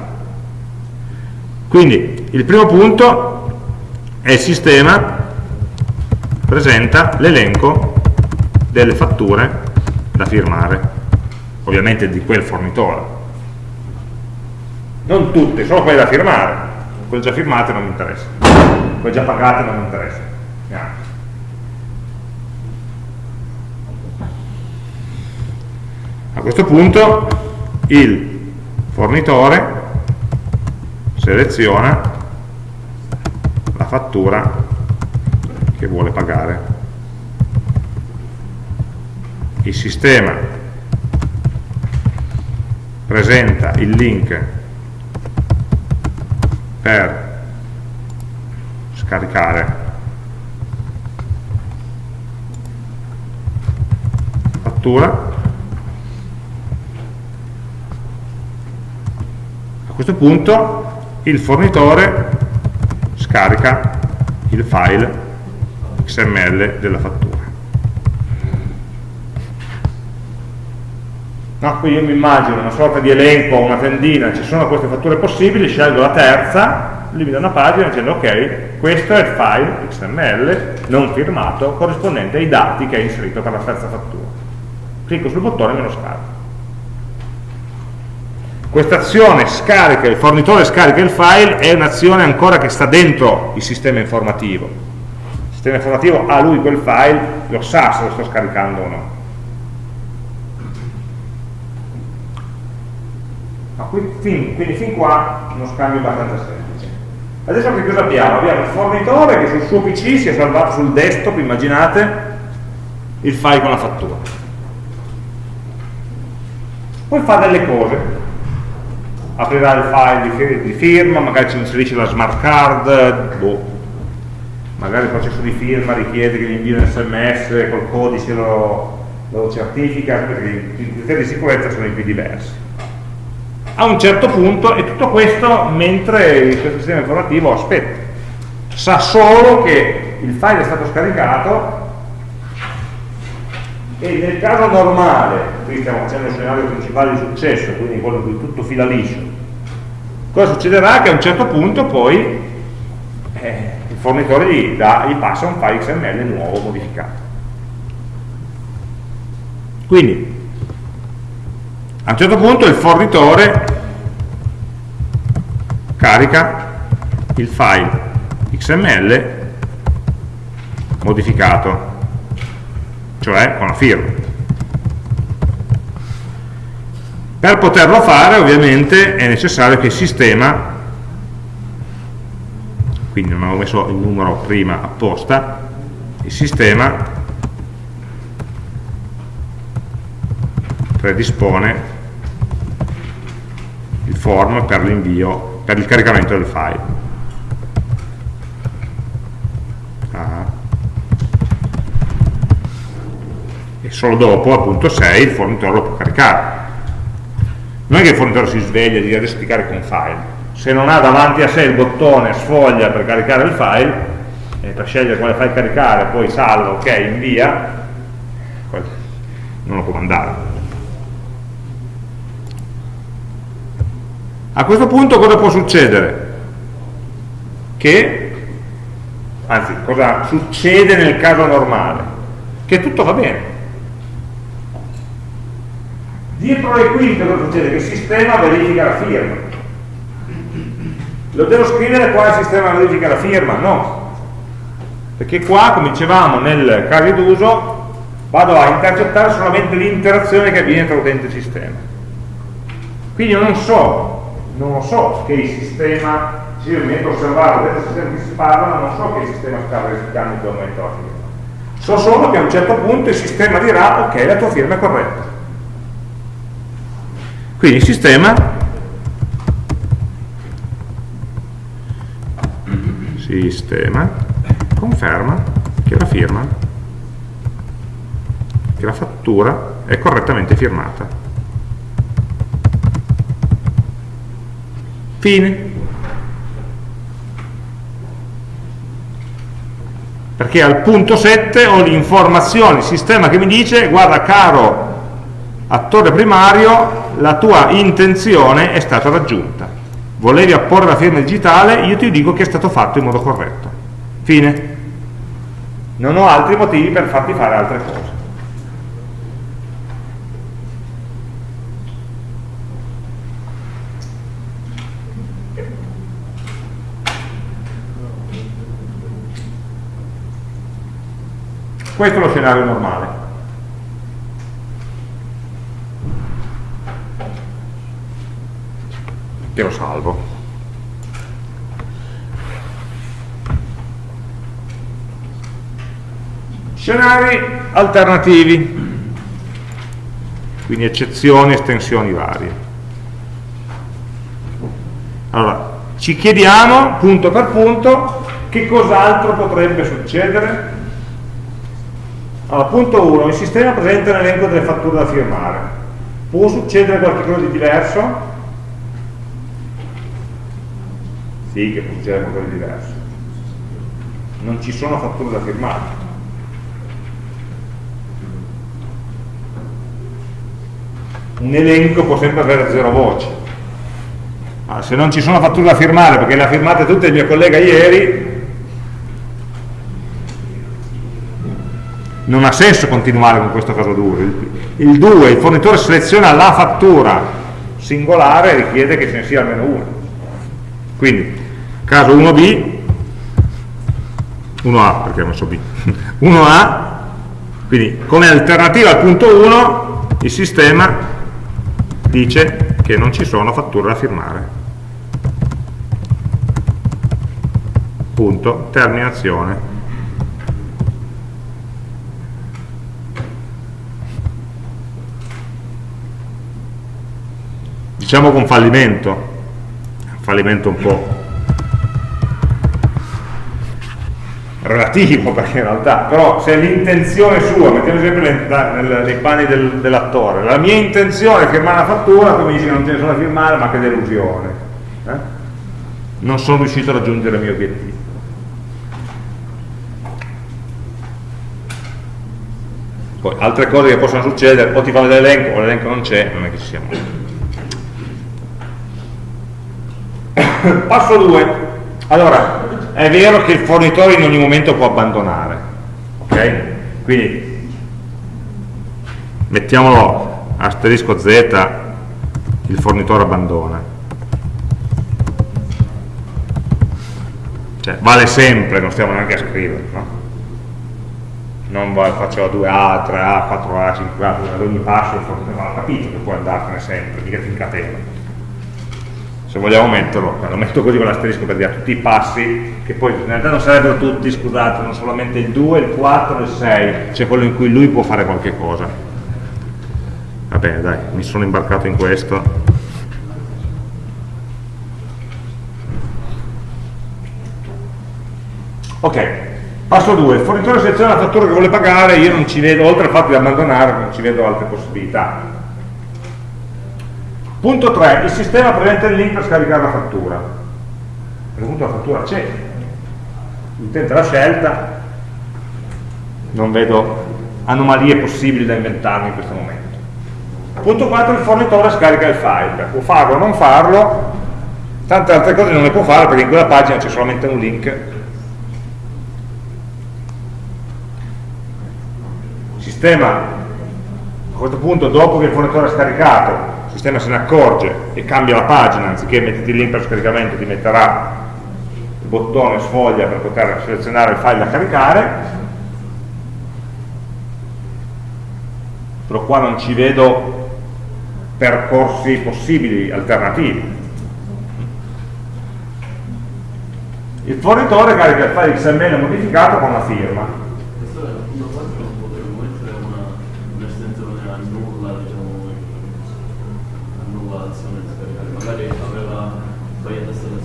Speaker 1: Quindi il primo punto è il sistema presenta l'elenco delle fatture da firmare, ovviamente di quel fornitore non tutte, solo quelle da firmare. Quelle già firmate non mi interessano. Quelle già pagate non mi interessano. Neanche. A questo punto il fornitore seleziona la fattura che vuole pagare. Il sistema presenta il link per scaricare. Fattura. A questo punto il fornitore scarica il file XML della fattura no? qui io mi immagino una sorta di elenco, una tendina ci sono queste fatture possibili, scelgo la terza lui mi dà una pagina dicendo ok, questo è il file XML non firmato corrispondente ai dati che hai inserito per la terza fattura. Clicco sul bottone e me lo scarico. Questa azione scarica, il fornitore scarica il file, è un'azione ancora che sta dentro il sistema informativo. Il sistema informativo ha lui quel file, lo sa se lo sto scaricando o no. Fin, quindi fin qua uno scambio abbastanza semplice. Adesso che cosa abbiamo? Abbiamo il fornitore che sul suo PC si è salvato sul desktop, immaginate, il file con la fattura. Poi fa delle cose, aprirà il file di firma, magari ci inserisce la smart card, boh. magari il processo di firma richiede che gli invii un sms col codice lo, lo certifica, perché i criteri di sicurezza sono in più diversi a un certo punto, e tutto questo mentre il sistema informativo aspetta, sa solo che il file è stato scaricato e nel caso normale, qui stiamo facendo il scenario principale di successo, quindi quello in cui tutto fila liscio, cosa succederà? Che a un certo punto poi eh, il fornitore gli, dà, gli passa un file XML nuovo modificato. Quindi a un certo punto il fornitore carica il file XML modificato, cioè con la firma. Per poterlo fare ovviamente è necessario che il sistema, quindi non avevo messo il numero prima apposta, il sistema predispone il form per l'invio, per il caricamento del file. Ah. E solo dopo, al punto 6, il fornitore lo può caricare. Non è che il fornitore si sveglia e dice adesso ti carico un file. Se non ha davanti a sé il bottone sfoglia per caricare il file, per scegliere quale file caricare, poi salva, ok, invia, non lo può mandare. A questo punto cosa può succedere? Che, anzi, cosa succede nel caso normale? Che tutto va bene. Dietro le quinte cosa succede? Che il sistema verifica la firma. Lo devo scrivere qua il sistema verifica la firma? No. Perché qua, come dicevamo nel caso d'uso, vado a intercettare solamente l'interazione che avviene tra utente e sistema. Quindi io non so non lo so che il sistema, se io mi metto a osservare il sistema che si parla, non so che il sistema sta verificando in quel momento la firma. So solo che a un certo punto il sistema dirà ok, la tua firma è corretta. Quindi il sistema sistema conferma che la firma che la fattura è correttamente firmata Fine. Perché al punto 7 ho l'informazione, il sistema che mi dice, guarda caro attore primario, la tua intenzione è stata raggiunta. Volevi apporre la firma digitale, io ti dico che è stato fatto in modo corretto. Fine. Non ho altri motivi per farti fare altre cose. Questo è lo scenario normale. Che lo salvo. Scenari alternativi, quindi eccezioni, estensioni varie. Allora, ci chiediamo punto per punto che cos'altro potrebbe succedere. Allora, punto 1, il sistema presenta un elenco delle fatture da firmare. Può succedere qualcosa di diverso? Sì, che può succedere qualcosa di diverso. Non ci sono fatture da firmare un elenco può sempre avere zero voci. Ma se non ci sono fatture da firmare, perché le ha firmate tutte il mio collega ieri, non ha senso continuare con questo caso 2. Il 2, il fornitore seleziona la fattura singolare e richiede che ce ne sia almeno una. Quindi, caso 1b, 1a perché ho messo b, 1a, quindi come alternativa al punto 1 il sistema dice che non ci sono fatture da firmare. Punto, terminazione. Diciamo con fallimento, fallimento un po' relativo perché in realtà, però se l'intenzione sua, mettiamo sempre nei panni del, dell'attore, la mia intenzione è firmare la fattura, tu mi dici che non ce ne sono da firmare, ma che delusione. Eh? Non sono riuscito a raggiungere il mio obiettivo. Poi altre cose che possono succedere, o ti fanno l'elenco o l'elenco non c'è, non è che ci siamo. Passo 2. Allora, è vero che il fornitore in ogni momento può abbandonare ok? quindi mettiamolo asterisco z il fornitore abbandona cioè vale sempre, non stiamo neanche a scrivere no? non faccio 2A, 3A, 4A, 5A ad ogni passo il fornitore ha capito che può andarsene sempre, mica ti incatena se vogliamo metterlo, lo metto così con l'asterisco per dire tutti i passi, che poi in realtà non sarebbero tutti, scusate, non solamente il 2, il 4 e il 6, c'è quello in cui lui può fare qualche cosa. Va bene, dai, mi sono imbarcato in questo. Ok, passo 2, il fornitore seleziona la fattura che vuole pagare, io non ci vedo, oltre al fatto di abbandonare, non ci vedo altre possibilità Punto 3, il sistema presenta il link per scaricare la fattura. Questo punto la fattura c'è, l'utente l'ha scelta, non vedo anomalie possibili da inventarmi in questo momento. Punto 4, il fornitore scarica il file, può farlo o non farlo, tante altre cose non le può fare perché in quella pagina c'è solamente un link. Sistema a questo punto, dopo che il fornitore ha scaricato, sistema se ne accorge e cambia la pagina, anziché metterti il link per scaricamento ti metterà il bottone sfoglia per poter selezionare il file da caricare, però qua non ci vedo percorsi possibili, alternativi. Il fornitore carica il file XML modificato con la firma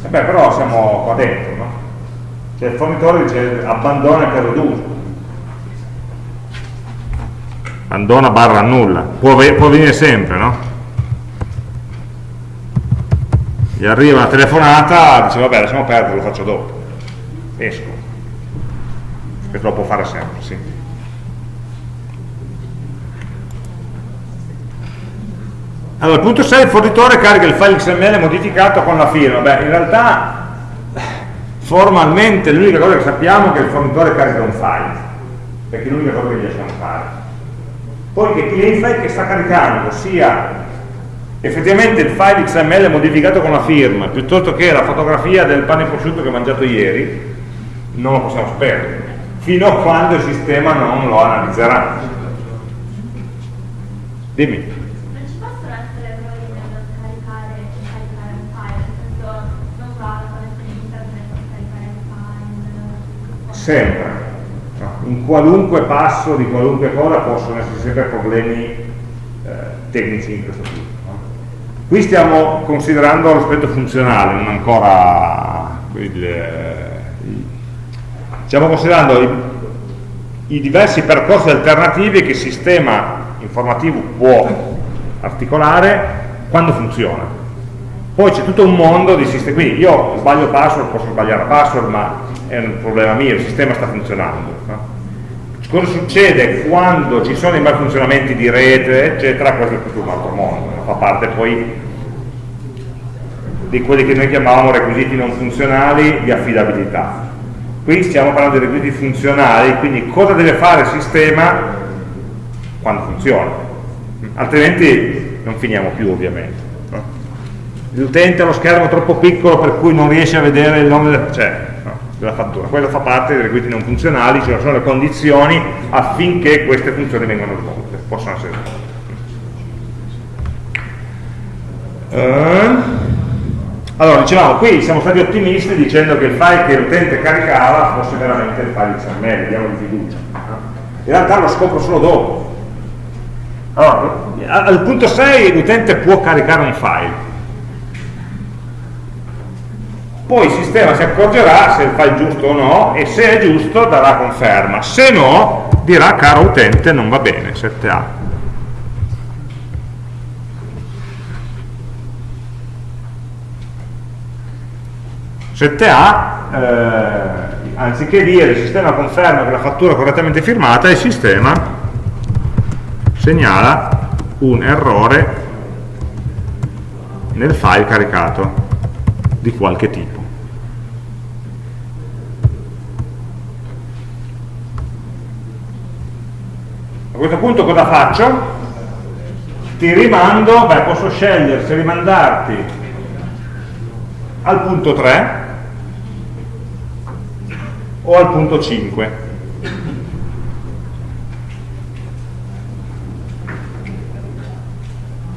Speaker 1: Beh, però siamo qua dentro, no? Cioè il fornitore dice abbandona il caso d'uso. Abbandona barra annulla. Può, può venire sempre, no? Gli arriva una telefonata, dice vabbè lasciamo perdere, lo faccio dopo. Esco. Perché lo può fare sempre, sì. Allora, punto 6, il fornitore carica il file XML modificato con la firma. Beh, in realtà formalmente l'unica cosa che sappiamo è che il fornitore carica un file, perché è l'unica cosa che gli lasciamo fare. Poi che il file che sta caricando sia effettivamente il file XML modificato con la firma, piuttosto che la fotografia del pane prosciutto che ho mangiato ieri, non lo possiamo sapere, fino a quando il sistema non lo analizzerà. Dimmi. Sempre. In qualunque passo di qualunque cosa possono esserci sempre problemi eh, tecnici in questo tipo. Qui stiamo considerando l'aspetto funzionale, non ancora il, eh, stiamo considerando i, i diversi percorsi alternativi che il sistema informativo può articolare quando funziona. Poi c'è tutto un mondo di sistemi, quindi io sbaglio password, posso sbagliare password, ma è un problema mio, il sistema sta funzionando. No? Cosa succede quando ci sono i malfunzionamenti di rete, eccetera, questo è tutto un altro mondo, fa parte poi di quelli che noi chiamavamo requisiti non funzionali di affidabilità. Qui stiamo parlando di requisiti funzionali, quindi cosa deve fare il sistema quando funziona, altrimenti non finiamo più ovviamente. L'utente ha lo schermo troppo piccolo per cui non riesce a vedere il nome del... Cioè, della fattura. Quello fa parte dei requisiti non funzionali, ci sono le condizioni affinché queste funzioni vengano svolte, possono essere svolte. Uh, allora, dicevamo, qui siamo stati ottimisti dicendo che il file che l'utente caricava fosse veramente il file XML, diamo di fiducia. In realtà lo scopro solo dopo. Allora, al punto 6 l'utente può caricare un file, poi il sistema si accorgerà se il file è giusto o no e se è giusto darà conferma, se no dirà caro utente non va bene, 7A. a eh, anziché dire il sistema conferma che la fattura è correttamente firmata, il sistema segnala un errore nel file caricato di qualche tipo. A questo punto cosa faccio? Ti rimando, beh posso scegliere se rimandarti al punto 3 o al punto 5.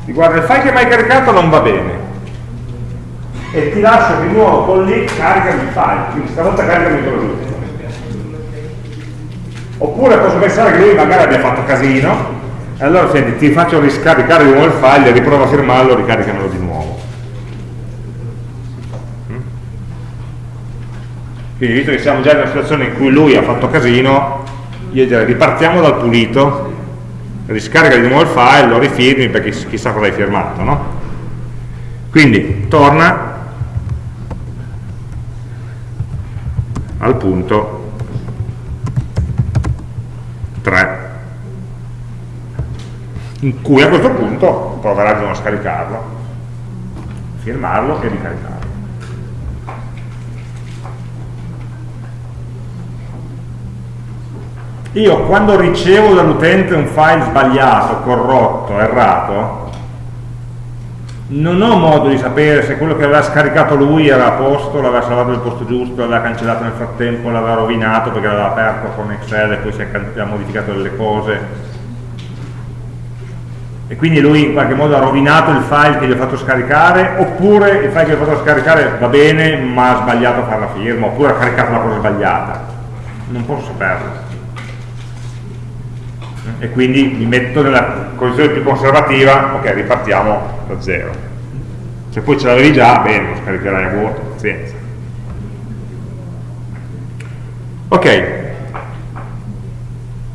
Speaker 1: Guarda, il file che mi hai caricato non va bene e ti lascio di nuovo con lì caricami il file, quindi stavolta caricami quello giusto. Oppure posso pensare che lui magari abbia fatto casino, e allora senti, ti faccio riscaricare di nuovo il file, riprova a firmarlo, ricaricamelo di nuovo. Mm? Quindi visto che siamo già in una situazione in cui lui ha fatto casino, io direi ripartiamo dal pulito, riscarica di nuovo il file, lo rifirmi perché chissà cosa hai firmato, no? Quindi torna al punto 3 in cui a questo punto proverà di non scaricarlo firmarlo e ricaricarlo. Io quando ricevo dall'utente un file sbagliato, corrotto, errato non ho modo di sapere se quello che aveva scaricato lui era a posto, l'aveva salvato nel posto giusto, l'aveva cancellato nel frattempo, l'aveva rovinato perché l'aveva aperto con Excel e poi si è modificato delle cose. E quindi lui in qualche modo ha rovinato il file che gli ho fatto scaricare oppure il file che gli ho fatto scaricare va bene ma ha sbagliato a fare la firma oppure ha caricato la cosa sbagliata. Non posso saperlo e quindi mi metto nella posizione più conservativa, ok, ripartiamo da zero. Se poi ce l'avevi già, bene, lo scaricherai a vuoto, pazienza. Ok,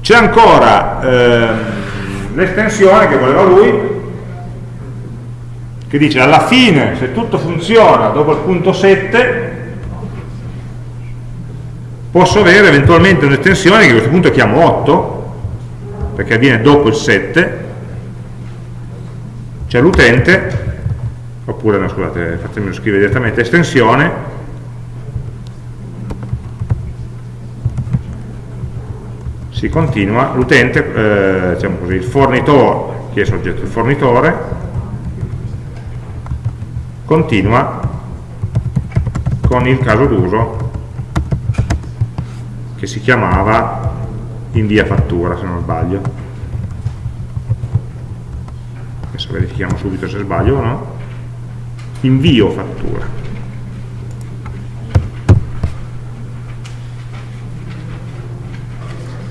Speaker 1: c'è ancora ehm, l'estensione che voleva lui, che dice alla fine, se tutto funziona dopo il punto 7, posso avere eventualmente un'estensione che a questo punto chiamo 8, perché avviene dopo il 7 c'è l'utente oppure no scusate fatemelo scrivere direttamente estensione si continua l'utente eh, diciamo così il fornitore chi è soggetto? Il fornitore continua con il caso d'uso che si chiamava invia fattura se non sbaglio adesso verifichiamo subito se sbaglio o no invio fattura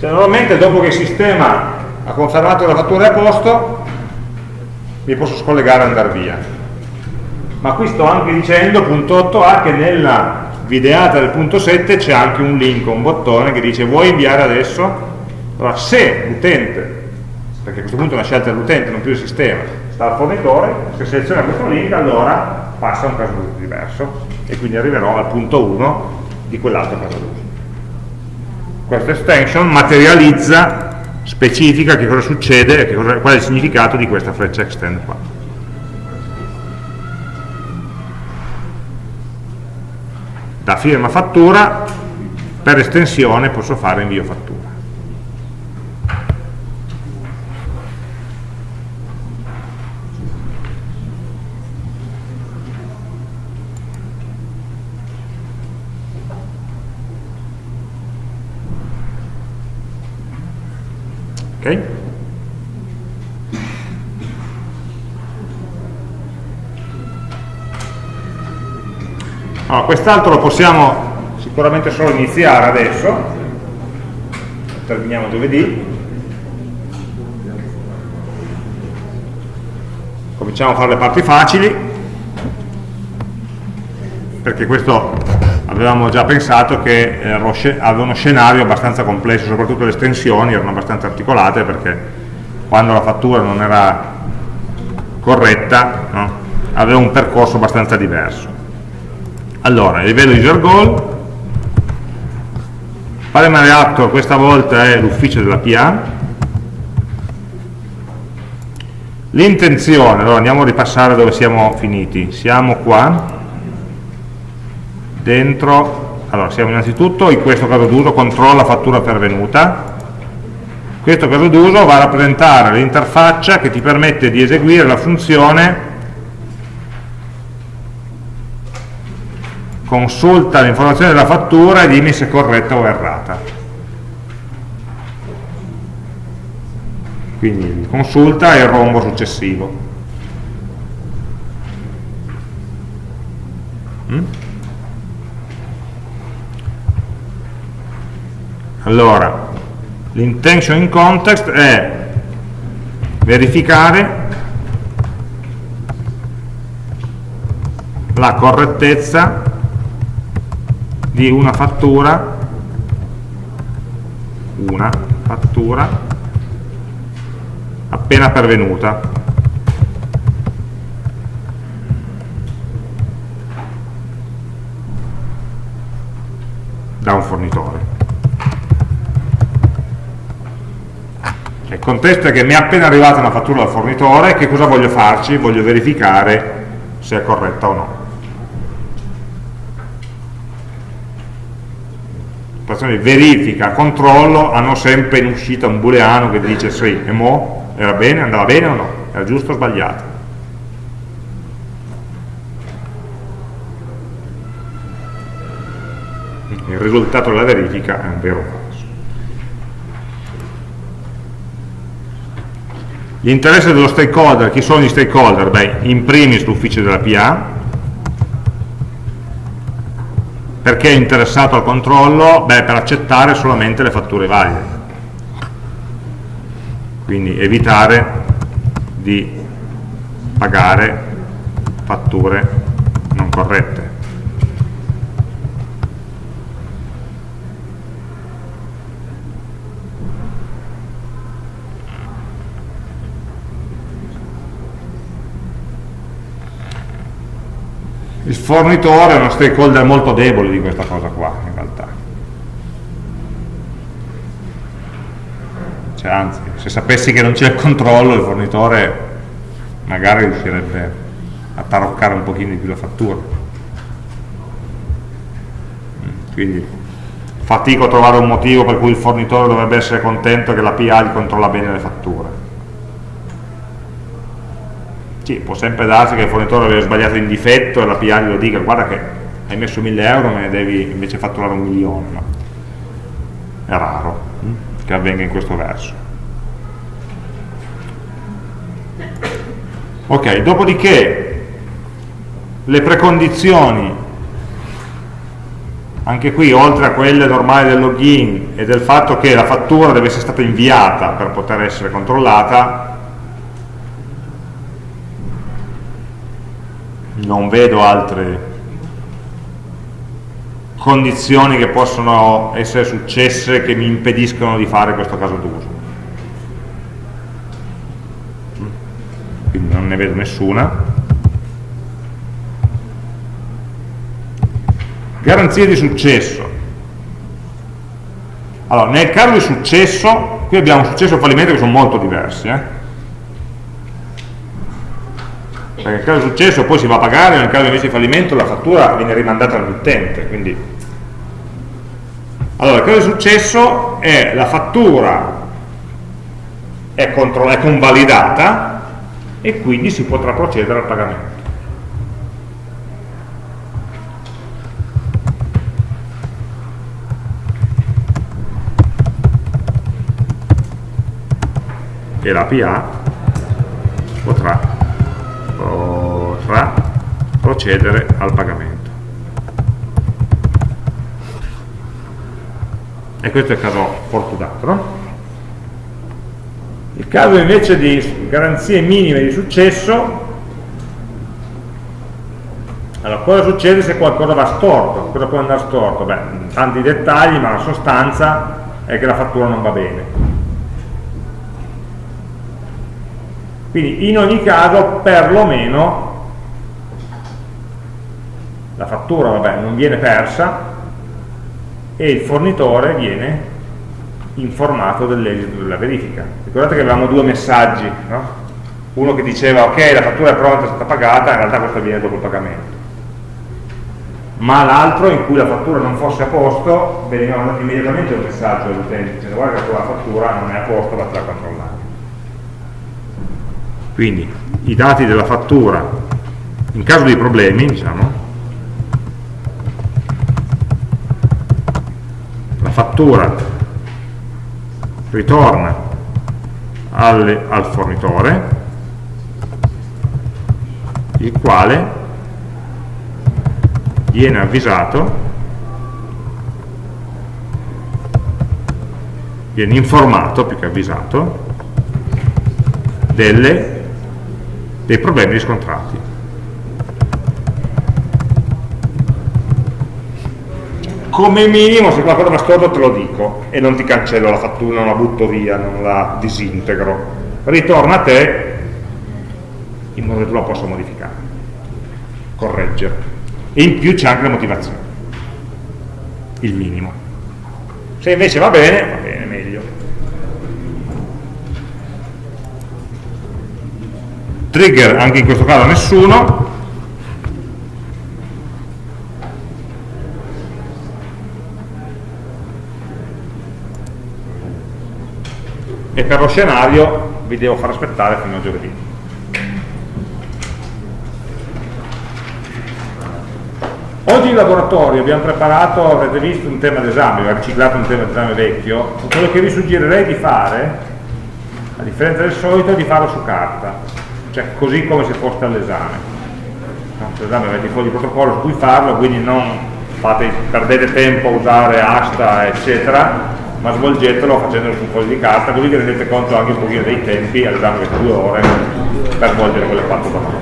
Speaker 1: Cioè, normalmente dopo che il sistema ha confermato la fattura è a posto, mi posso scollegare e andare via. Ma qui sto anche dicendo, punto 8a, che nella videata del punto 7 c'è anche un link, un bottone che dice vuoi inviare adesso? Allora, se l'utente perché a questo punto è una scelta dell'utente, non più del sistema, sta al fornitore, se seleziona questo link allora passa a un caso d'uso diverso e quindi arriverò al punto 1 di quell'altro caso d'uso. Questa extension materializza, specifica che cosa succede e qual è il significato di questa freccia extend qua. Da firma fattura, per estensione posso fare invio fattura. ok? Allora, quest'altro lo possiamo sicuramente solo iniziare adesso, terminiamo giovedì, cominciamo a fare le parti facili, perché questo avevamo già pensato che eh, aveva uno scenario abbastanza complesso, soprattutto le estensioni erano abbastanza articolate perché quando la fattura non era corretta no? aveva un percorso abbastanza diverso. Allora, il livello user goal, Primary Actor questa volta è l'ufficio della PA, l'intenzione, allora andiamo a ripassare dove siamo finiti, siamo qua, dentro, allora siamo innanzitutto in questo caso d'uso controlla fattura pervenuta, questo caso d'uso va a rappresentare l'interfaccia che ti permette di eseguire la funzione consulta l'informazione della fattura e dimmi se è corretta o errata. Quindi consulta e il rombo successivo. Mm? Allora, l'intention in context è verificare la correttezza di una fattura una fattura appena pervenuta da un fornitore Il contesto è che mi è appena arrivata una fattura dal fornitore, che cosa voglio farci? Voglio verificare se è corretta o no. Operazioni di verifica, controllo, hanno sempre in uscita un booleano che dice sì, e mo? Era bene? Andava bene o no? Era giusto o sbagliato? Il risultato della verifica è un vero L'interesse dello stakeholder, chi sono gli stakeholder? Beh, in primis l'ufficio della PA, perché è interessato al controllo? Beh, per accettare solamente le fatture valide. Quindi evitare di pagare fatture non corrette. Il fornitore è uno stakeholder molto debole di questa cosa qua in realtà. Cioè, anzi se sapessi che non c'è il controllo il fornitore magari riuscirebbe a taroccare un pochino di più la fattura. Quindi fatico a trovare un motivo per cui il fornitore dovrebbe essere contento che la gli controlla bene le fatture sì, può sempre darsi che il fornitore abbia sbagliato in difetto e la PA glielo dica guarda che hai messo 1000 euro me ne devi invece fatturare un milione no? è raro hm? che avvenga in questo verso ok, dopodiché le precondizioni anche qui oltre a quelle normali del login e del fatto che la fattura deve essere stata inviata per poter essere controllata non vedo altre condizioni che possono essere successe che mi impediscono di fare questo caso d'uso. Quindi non ne vedo nessuna. Garanzie di successo. Allora nel caso di successo qui abbiamo successo e fallimento che sono molto diversi eh? Perché nel caso di successo poi si va a pagare nel caso invece di fallimento la fattura viene rimandata all'utente quindi. Allora il caso di successo è la fattura è, è convalidata e quindi si potrà procedere al pagamento. E la PA potrà, potrà procedere al pagamento. E questo è il caso fortunato. Il caso invece di garanzie minime di successo, allora cosa succede se qualcosa va storto? Cosa può andare storto? Beh, tanti dettagli, ma la sostanza è che la fattura non va bene Quindi in ogni caso perlomeno la fattura vabbè, non viene persa e il fornitore viene informato dell'esito della verifica. Ricordate che avevamo due messaggi, no? uno che diceva ok la fattura è pronta, è stata pagata, in realtà questo avviene dopo il pagamento. Ma l'altro in cui la fattura non fosse a posto, veniva mandato immediatamente un messaggio all'utente dicendo guarda che la fattura non è a posto, vattela a controllare quindi i dati della fattura in caso di problemi diciamo la fattura ritorna al, al fornitore il quale viene avvisato viene informato più che avvisato delle dei problemi riscontrati. Come minimo, se qualcosa va storto te lo dico e non ti cancello la fattura, non la butto via, non la disintegro. Ritorna a te in modo che tu la possa modificare, correggere. E in più c'è anche la motivazione, il minimo. Se invece va bene, va bene, meglio. Trigger anche in questo caso nessuno. E per lo scenario vi devo far aspettare fino a giovedì. Oggi in laboratorio abbiamo preparato, avrete visto un tema d'esame, abbiamo riciclato un tema d'esame vecchio. Quello che vi suggerirei di fare a differenza del solito è di farlo su carta cioè così come se foste all'esame no? all'esame avete i fogli di protocollo su cui farlo quindi non fate, perdete tempo a usare asta eccetera ma svolgetelo facendolo su un foglio di carta così vi rendete conto anche un pochino dei tempi all'esame che due ore per svolgere quelle quattro domande